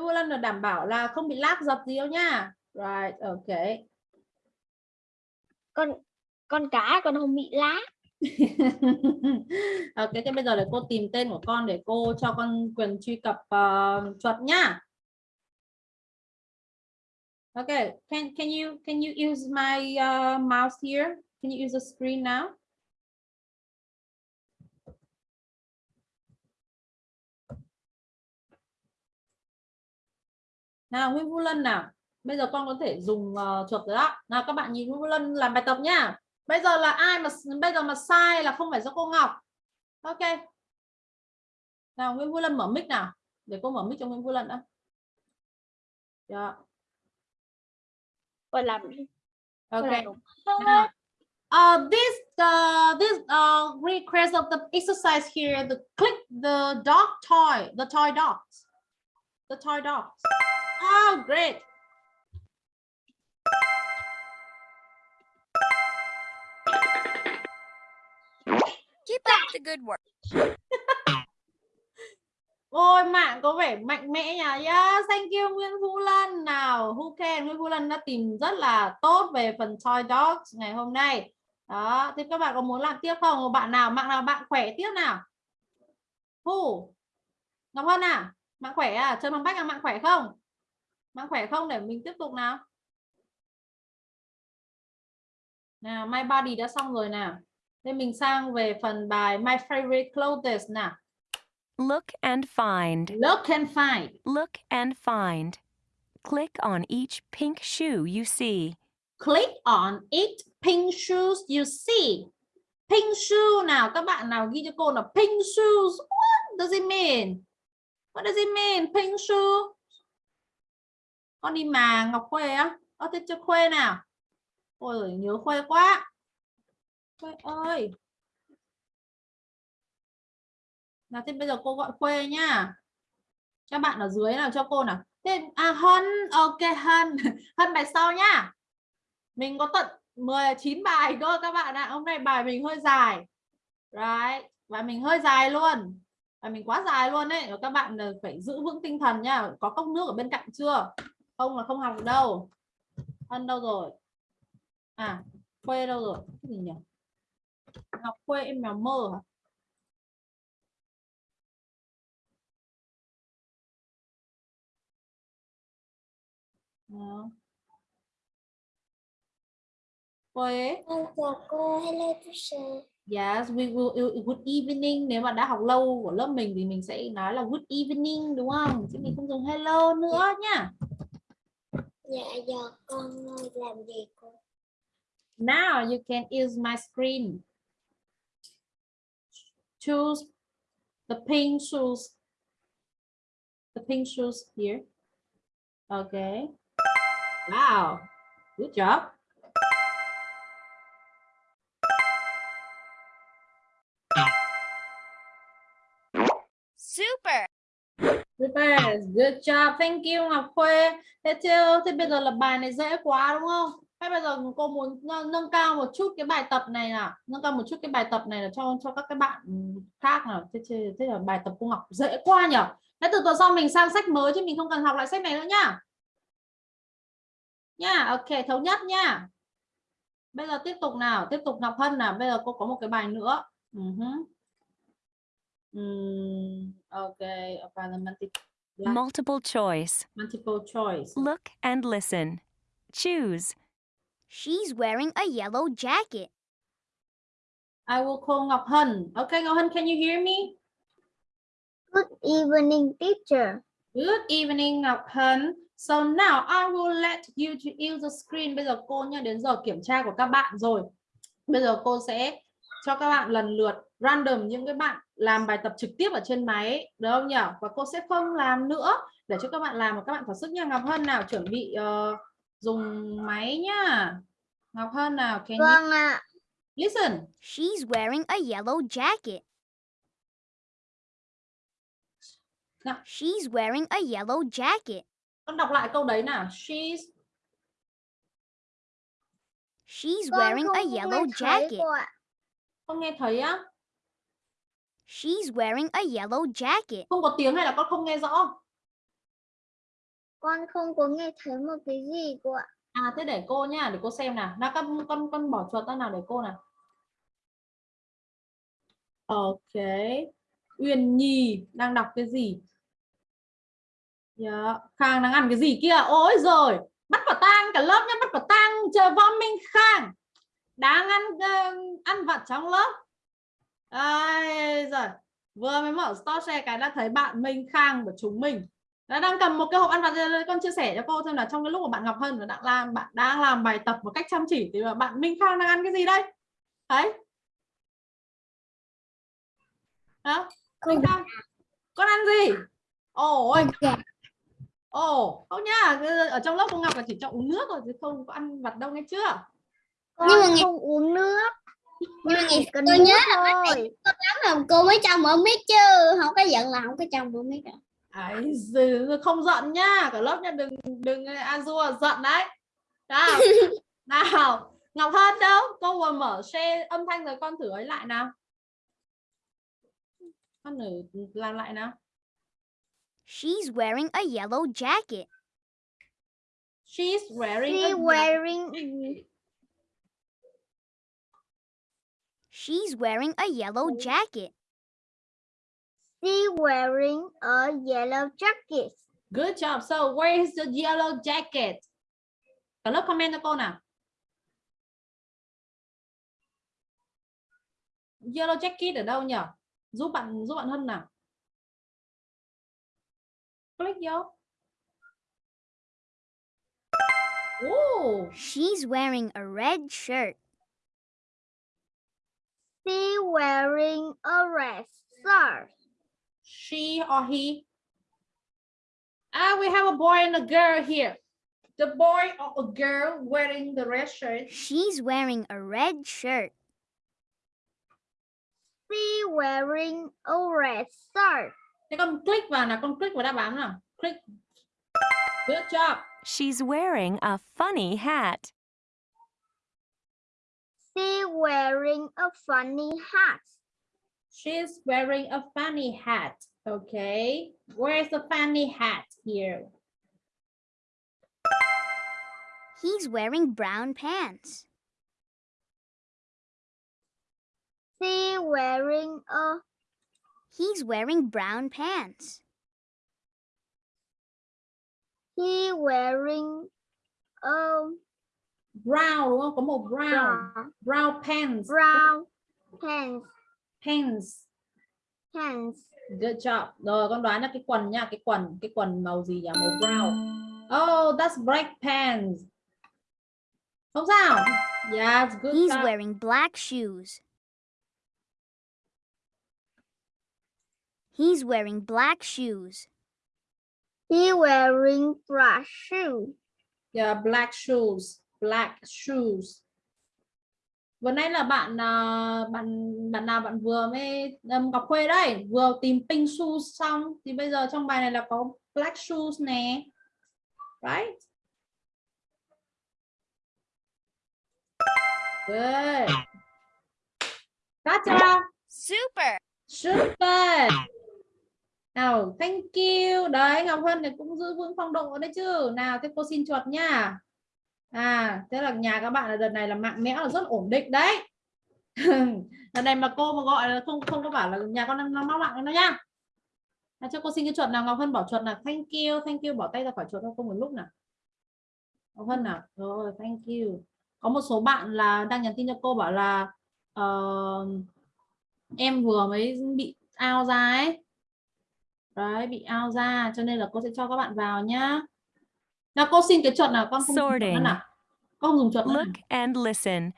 Vũ Lân là đảm bảo là không bị lag dập gì đâu nha. Right, ok. Con con cá con không bị lá. ok, thế bây giờ để cô tìm tên của con để cô cho con quyền truy cập uh, chuột nhá. Okay, can can you can you use my uh, mouse here? Can you use the screen now? Nào Nguyễn Vũ Lân nào. Bây giờ con có thể dùng uh, chuột rồi đó. Nào các bạn nhìn Nguyễn Vũ Lân làm bài tập nhá. Bây giờ là ai mà bây giờ mà sai là không phải do cô Ngọc. Ok. Nào Nguyễn Vũ Lân mở mic nào. Để cô mở mic cho Nguyễn Vũ Lân đã. Dạ. Con làm đi. Con Ok. làm uh, this uh, this uh, request of the exercise here, the click the dog toy, the toy dogs, the toy dogs. Oh, great. Keep up the good work. Ôi mạng có vẻ mạnh mẽ nhỉ. Yeah, thank you Nguyễn Vũ Lân. Nào, who can Nguyễn Vũ Lân đã tìm rất là tốt về phần toy dogs ngày hôm nay. Đó, thì các bạn có muốn làm tiếp không? Bạn nào mạng nào bạn khỏe tiếp nào? Who? Ngọc Hân à? Mạng khỏe à? Trần Hoàng Bách là mạng khỏe không? Mạng khỏe không để mình tiếp tục nào? Nào, My Body đã xong rồi nào. Thế mình sang về phần bài My Favorite Clothes nào. Look and find. Look and find. Look and find. Click on each pink shoe you see. Click on it. Pink shoes you see. Pink shoe nào các bạn nào ghi cho cô là pink shoes. What does it mean? What does it mean? Pink shoe. Con đi mà Ngọc Khuê á. Ơ thế cho Khuê nào. Ôi nhớ Khuê quá. Khuê ơi. Nào thế bây giờ cô gọi Khuê nhá. Các bạn ở dưới nào cho cô nào. Thế à Hân, ok Hân. Hân bài sau nhá. Mình có tận 19 bài cơ các bạn ạ. Hôm nay bài mình hơi dài. Right. Và mình hơi dài luôn. Và mình quá dài luôn đấy. Các bạn phải giữ vững tinh thần nhá. Có cốc nước ở bên cạnh chưa? Không là không học được đâu. Hân đâu rồi? À, Khuê đâu rồi? Cái gì nhỉ? Ngọc Khuê em mèo mơ hả? Khuê Chào cô, hello teacher. Yes, we will good evening. Nếu mà đã học lâu của lớp mình thì mình sẽ nói là good evening đúng không? Chứ mình không dùng hello nữa nhá. Dạ giờ con ờ, làm gì cô? Now you can use my screen. Choose the pink shoes. The pink shoes here. Okay. Wow. Good job. Super. Good job. Thank you Ngọc Khuê. Thế chưa? Thế bây giờ là bài này dễ quá đúng không? Hay bây giờ cô muốn nâng, nâng cao một chút cái bài tập này nào, nâng cao một chút cái bài tập này là cho cho các cái bạn khác nào. Thế, thế, thế là bài tập cô ngọc dễ quá nhỉ? Thế từ tuần sau mình sang sách mới chứ mình không cần học lại sách này nữa nhá. Nha, ok, thống nhất nha. Bây giờ tiếp tục nào, tiếp tục Ngọc Hân nào. Bây giờ cô có một cái bài nữa. Uh -huh okay, about the multiple, Multiple choice. multiple choice. Look and listen. Choose. She's wearing a yellow jacket. I will call Ngọc Hân. Okay, Ngọc Hân, can you hear me? Good evening, teacher. Good evening, Ngọc Hân. So now I will let you to use the screen. Bây giờ cô nha, đến giờ kiểm tra của các bạn rồi. Bây giờ cô sẽ cho các bạn lần lượt random những cái bạn làm bài tập trực tiếp ở trên máy được không nhỉ? Và cô sẽ không làm nữa để cho các bạn làm và các bạn thỏa sức nha. Ngọc Hân nào chuẩn bị uh, dùng máy nhá. Ngọc Hân nào, can Vâng you ạ. listen? She's wearing a yellow jacket. Nào. She's wearing a yellow jacket. Con đọc lại câu đấy nào. She's She's wearing a yellow jacket. không nghe thấy á. She's wearing a yellow jacket. Không có tiếng hay là con không nghe rõ? Con không có nghe thấy một cái gì cô ạ. À thế để cô nha, để cô xem nào. Nào con con con bỏ chuột ra nào để cô nào. Ok. Uyên Nhi đang đọc cái gì? Yeah. Khang đang ăn cái gì kia? Ôi rồi, bắt quả tang cả lớp nhá, bắt quả tang chờ võ Minh Khang. Đang ăn uh, ăn vặt trong lớp. Ai rồi, vừa mới mở store share cái đã thấy bạn Minh Khang của chúng mình. Đã đang cầm một cái hộp ăn vặt con chia sẻ cho cô xem là trong cái lúc mà bạn Ngọc Hân và đang làm bạn đang làm bài tập một cách chăm chỉ thì bạn Minh Khang đang ăn cái gì đây? Đấy. Đó Minh Khang con ăn gì? Ôi. Ồ không nhá. Ở trong lớp cô Ngọc là chỉ cho uống nước rồi chứ không có ăn vặt đâu nghe chưa? Con Nhưng mà không uống nước. Nhưng mà ngày Tôi tôi nhớ là thôi. lắm là cô mới cho mở mic chứ không có giận là không có cho mở mic đâu. Ấy, dừ, không giận nhá cả lớp nha đừng đừng Azure giận đấy nào nào Ngọc Hân đâu cô vừa mở share âm thanh rồi con thử ấy lại nào con thử làm lại nào She's wearing a yellow jacket. she's wearing She a wearing She's wearing a yellow jacket. She wearing a yellow jacket. good job. So where is the yellow jacket? Cả lớp comment cho cô nào? Yellow jacket ở đâu nhỉ giúp bạn giúp bạn Hân nào? Click vô. Oh, She's wearing a red shirt. She wearing a red shirt. she or he. Ah, we have a boy and a girl here. The boy or a girl wearing the red shirt. She's wearing a red shirt. She wearing a red shirt. Thế con click vào nào, con click vào đáp án nào. Click. Good job. She's wearing a funny hat. She wearing a funny hat. She's wearing a funny hat. Okay. Where's the funny hat here? He's wearing brown pants. She wearing a He's wearing brown pants. he wearing a Brown đúng không? Có màu brown. brown, Brown pants. brown pants. Pants. Pants. Good job. Rồi con đoán là cái quần nha, cái quần, cái quần màu gì nhỉ? Màu brown. Oh, that's black pants. Không sao. Yes, good He's job. wearing black shoes. He's wearing black shoes. He wearing black shoe. Yeah, black shoes, black shoes. Vừa nãy là bạn à, bạn bạn nào bạn vừa mới um, Ngọc Khuê đây, vừa tìm pink shoes xong thì bây giờ trong bài này là có black shoes nè. Right? Good. Gotcha. Super. Super. Nào, thank you. Đấy, Ngọc Hân này cũng giữ vững phong độ đấy chứ. Nào, thế cô xin chuột nha. À, thế là nhà các bạn là đợt này là mạng mẽo là rất ổn định đấy. đợt này mà cô mà gọi là không không có bảo là nhà con đang mắc mạng nó nha À, cho cô xin cái chuột nào Ngọc Hân bỏ chuột là thank you, thank you bỏ tay ra khỏi chuột thôi không một lúc nào. Ngọc Hân nào. Rồi, thank you. Có một số bạn là đang nhắn tin cho cô bảo là uh, em vừa mới bị ao ra ấy đấy bị ao ra cho nên là cô sẽ cho các bạn vào nhá nào cô xin cái chuột nào con không dùng Sorting. nào con không dùng chuột nữa Look nào. and listen.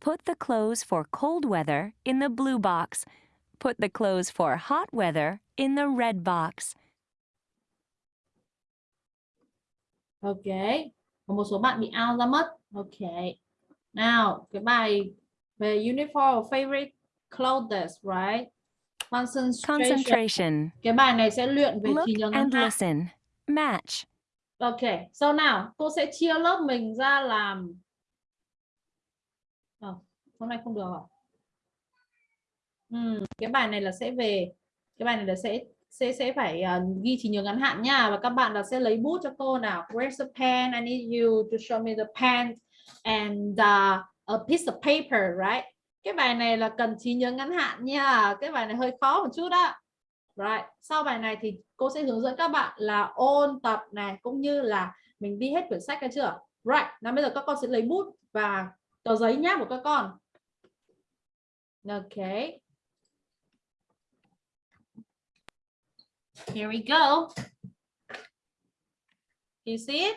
Put the clothes for cold weather in the blue box. Put the clothes for hot weather in the red box. ok có một số bạn bị out ra mất ok nào cái bài về uniform favorite clothes right concentration Concentration. cái bài này sẽ luyện về Look trí nhớ ngắn and hạn listen. Match. Ok, so nào, cô sẽ chia lớp mình ra làm à, hôm nay không được hả? Ừ, cái bài này là sẽ về cái bài này là sẽ sẽ sẽ phải uh, ghi trí nhớ ngắn hạn nha và các bạn là sẽ lấy bút cho cô nào. Where's the pen? I need you to show me the pen and uh, a piece of paper, right? Cái bài này là cần trí nhớ ngắn hạn nha. Cái bài này hơi khó một chút đó. Right. Sau bài này thì cô sẽ hướng dẫn các bạn là ôn tập này cũng như là mình đi hết quyển sách ra chưa? Right. Nào bây giờ các con sẽ lấy bút và tờ giấy nhá của các con. Ok. Here we go. You see it?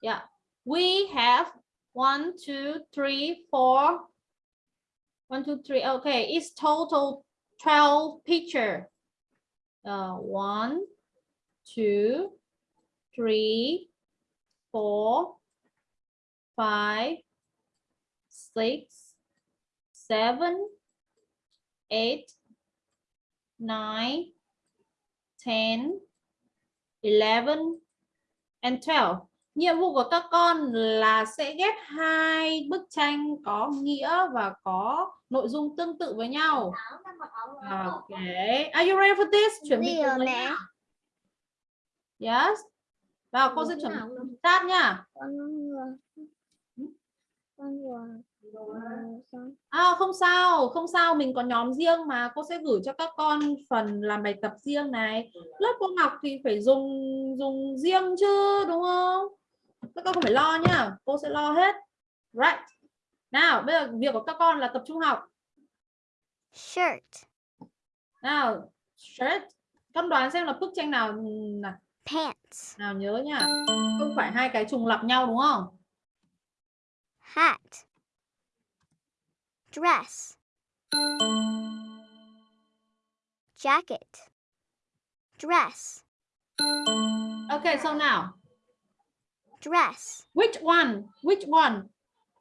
Yeah. We have one, two, three, four. One, two, three. Okay. It's total 12 picture. Uh, one, two, three, four, five, six, seven, eight, nine, ten, eleven, and twelve. Nhiệm vụ của các con là sẽ ghép hai bức tranh có nghĩa và có nội dung tương tự với nhau. Okay. Are you ready for this? Chuẩn bị mẹ? nào. Yes. Và cô sẽ chuẩn bị start nha. À, không sao, không sao, mình có nhóm riêng mà cô sẽ gửi cho các con phần làm bài tập riêng này. Lớp cô học thì phải dùng dùng riêng chứ đúng không? Các con không phải lo nhá, cô sẽ lo hết. Right. Nào, bây giờ việc của các con là tập trung học. Shirt. Nào, shirt. Con đoán xem là bức tranh nào nào. Pants. nào nhớ nha không phải hai cái trùng lặp nhau đúng không Hat. Dress. Jacket. Dress. okay so now Dress. which one which one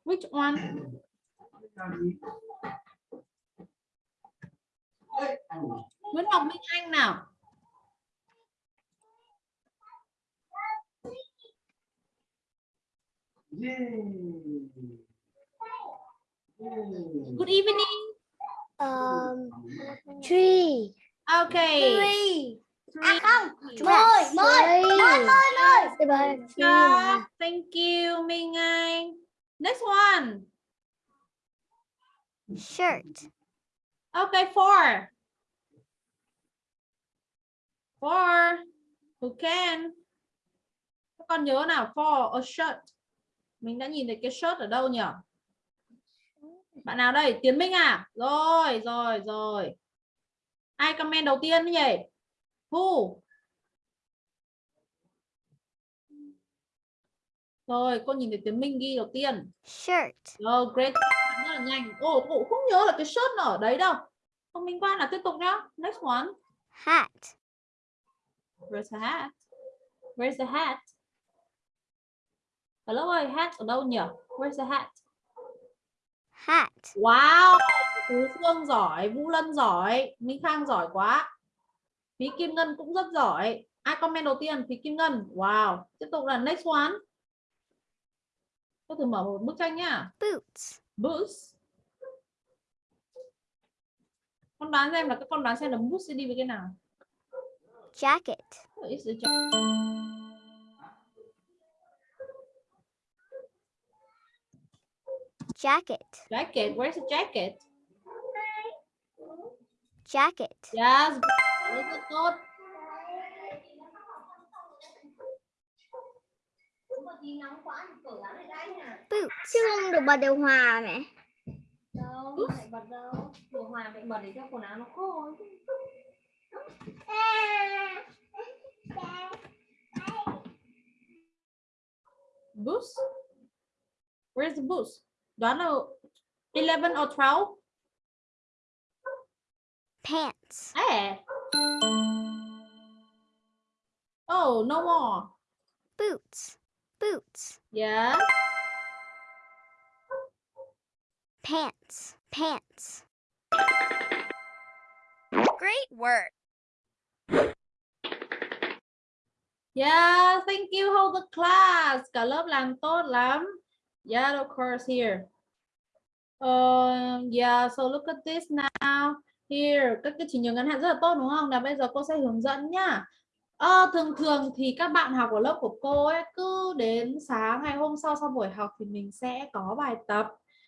which one Nguyễn Ngọc Minh Anh nào good evening Um, tree. okay Tree. Dress. Mời, mời, mời, mời. Yeah, thank you. Minh Anh. Next one. Shirt. okay four. Four. Who can? Các con nhớ nào? For a shirt. Mình đã nhìn thấy cái shirt ở đâu nhỉ? Bạn nào đây? Tiến Minh à? Rồi rồi rồi. Ai comment đầu tiên nhỉ who rồi cô nhìn thấy Tiến Minh ghi đầu tiên Shirt. rồi great rất là nhanh ồ cô không nhớ là cái shirt nó ở đấy đâu không minh quan là tiếp tục nhá next one Hat. Where's the hat? Where's the hat? Hello ơi, hat ở đâu nhỉ? Where's the hat? Hat. Wow, Tú Phương giỏi, Vũ Lân giỏi, Minh Khang giỏi quá. Phí Kim Ngân cũng rất giỏi. Ai comment đầu tiên? Phí Kim Ngân. Wow. Tiếp tục là next one. Tôi thử mở một bức tranh nhá. Boots. Boots. Con đoán xem là các con đoán xem là boots sẽ đi với cái nào? Jacket. It's the jacket. Jacket. Jacket. Where's the jacket? Jacket. Yes. Rất là tốt. Boots. Chứ không được bật điều hòa mẹ. đâu phải bật đâu điều hòa phải bật để cho quần áo nó khô. Boost? Where's the boost? Đoán là 11 or 12? Pants. Eh. Oh, no more. Boots. Boots. Yeah. Pants. Pants. Great work. Yeah, thank you whole the class. Cả lớp làm tốt lắm. Yeah, of course here. Um, yeah, so look at this now. Here, các cái chỉ nhớ ngắn hạn rất là tốt đúng không? Nào bây giờ cô sẽ hướng dẫn nhá. à, thường thường thì các bạn học ở lớp của cô ấy cứ đến sáng ngày hôm sau sau buổi học thì mình sẽ có bài tập.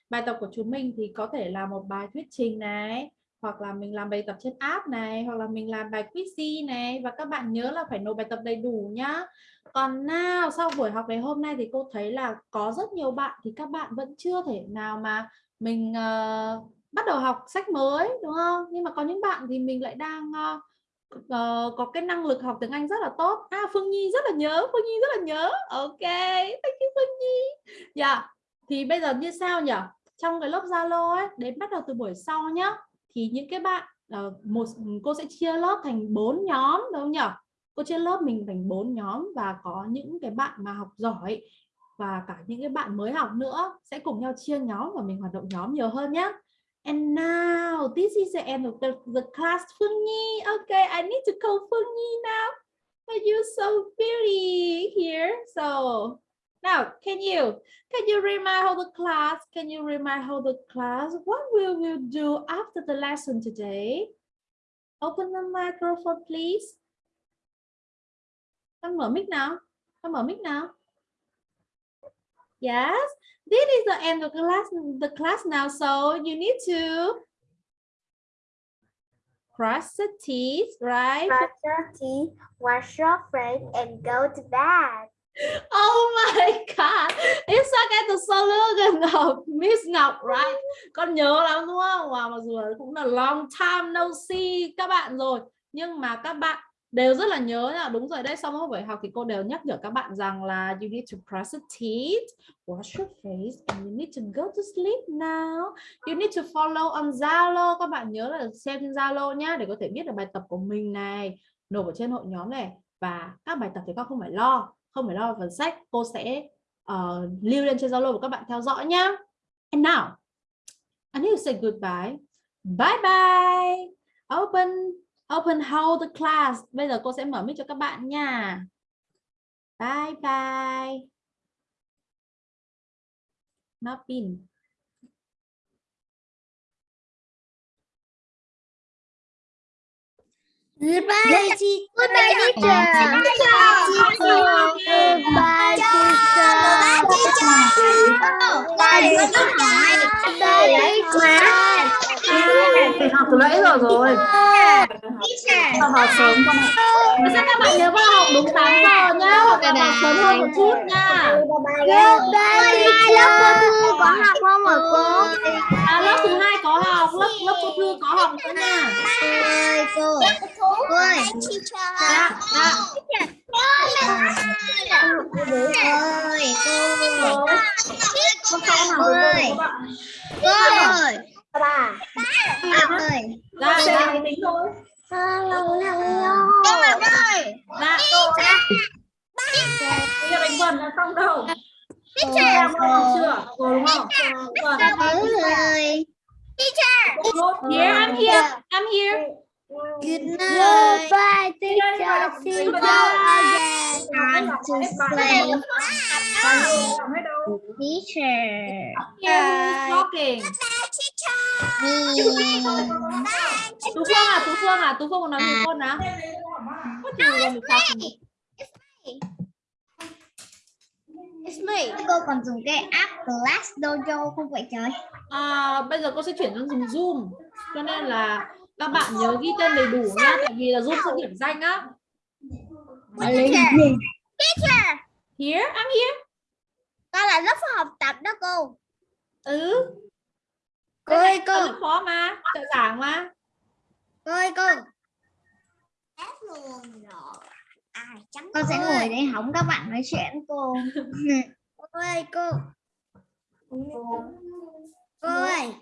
Bài tập của chúng mình thì có thể là một bài thuyết trình này, hoặc là mình làm bài tập trên app này, hoặc là mình làm bài quiz này và các bạn nhớ là phải nộp bài tập đầy đủ nhá. Còn nào sau buổi học ngày hôm nay thì cô thấy là có rất nhiều bạn thì các bạn vẫn chưa thể nào mà mình uh, bắt đầu học sách mới đúng không? Nhưng mà có những bạn thì mình lại đang uh, có cái năng lực học tiếng Anh rất là tốt. À Phương Nhi rất là nhớ, Phương Nhi rất là nhớ. Ok, thank you Phương Nhi. Dạ. Thì bây giờ như sao nhỉ? Trong cái lớp Zalo ấy, đến bắt đầu từ buổi sau nhá. Thì những cái bạn uh, một ừ, cô sẽ chia lớp thành bốn nhóm đúng không nhỉ? Cô chia lớp mình thành bốn nhóm và có những cái bạn mà học giỏi và cả những cái bạn mới học nữa sẽ cùng nhau chia nhóm và mình hoạt động nhóm nhiều hơn nhé. And now this is the end of the, the class Nhi. Okay, I need to call Nhi now. But you're so pretty here. So now can you can you remind how the class? Can you remind how the class? What will we do after the lesson today? Open the microphone, please. Con mở mic nào. Con mở mic nào. Yes, this is the end of the class, the class now. So you need to brush the teeth, right? Brush your teeth, wash your face, and go to bed. Oh my God, it's like the slogan of Miss Ngọc, right? Con nhớ lắm đúng không? Wow, mặc dù cũng là long time no see các bạn rồi. Nhưng mà các bạn đều rất là nhớ nha. Đúng rồi đấy sau mỗi buổi học thì cô đều nhắc nhở các bạn rằng là you need to brush your teeth wash your face and you need to go to sleep now. You need to follow on Zalo. Các bạn nhớ là xem trên Zalo nhá để có thể biết được bài tập của mình này nộp ở trên hội nhóm này. Và các bài tập thì con không phải lo không phải lo về phần sách. Cô sẽ uh, lưu lên trên Zalo của các bạn theo dõi nhá. And now I need to say goodbye. Bye bye. Open open hold the class. Bây giờ cô sẽ mở mic cho các bạn nha. Bye bye. Not pin Goodbye, teacher. Goodbye, teacher. Goodbye, Học từ nãy giờ rồi. Học học sớm con ạ. Các bạn nhớ vào học đúng 8 giờ nhá? Hoặc là học sớm hơn một chút nha. Goodbye, teacher. Lớp cô Thư có học không hả cô? à, Lớp thứ hai có học. Lớp lớp cô Thư có học nữa nha. Ơi, cô. Cô ơi. Dạ, dạ. Ơi, cô. Con con được rồi. Các bạn Cô ơi. Ba. Bạn ơi. Dạ, dạ, tính thôi Con ơi. Dạ, bây giờ đánh vần là xong đâu Teacher. Học chưa? Rồi đúng không? Vâng. ơi. Here, I'm here. I'm here. Good night. Goodbye, teacher. See you again. Time to sleep. Teacher. Who's talking? Tú Phương à, Tú Phương à, Tú Phương có nói với con nào? What do you want to talk me? It's me. Cô còn dùng cái app Class Dojo không vậy trời? À, bây giờ cô sẽ chuyển sang dùng Zoom. Cho nên là các bạn nhớ ghi tên đầy đủ nhá, tại vì là Zoom sẽ điểm danh á. Teacher. Teacher. Here, I'm here. Con là lớp học tập đó cô. Ừ. Cô ơi cô. Lớp phó mà, trợ giảng mà. Cô ơi cô. Con sẽ ngồi để hóng các bạn nói chuyện cô. cô ơi cô. Cô ơi.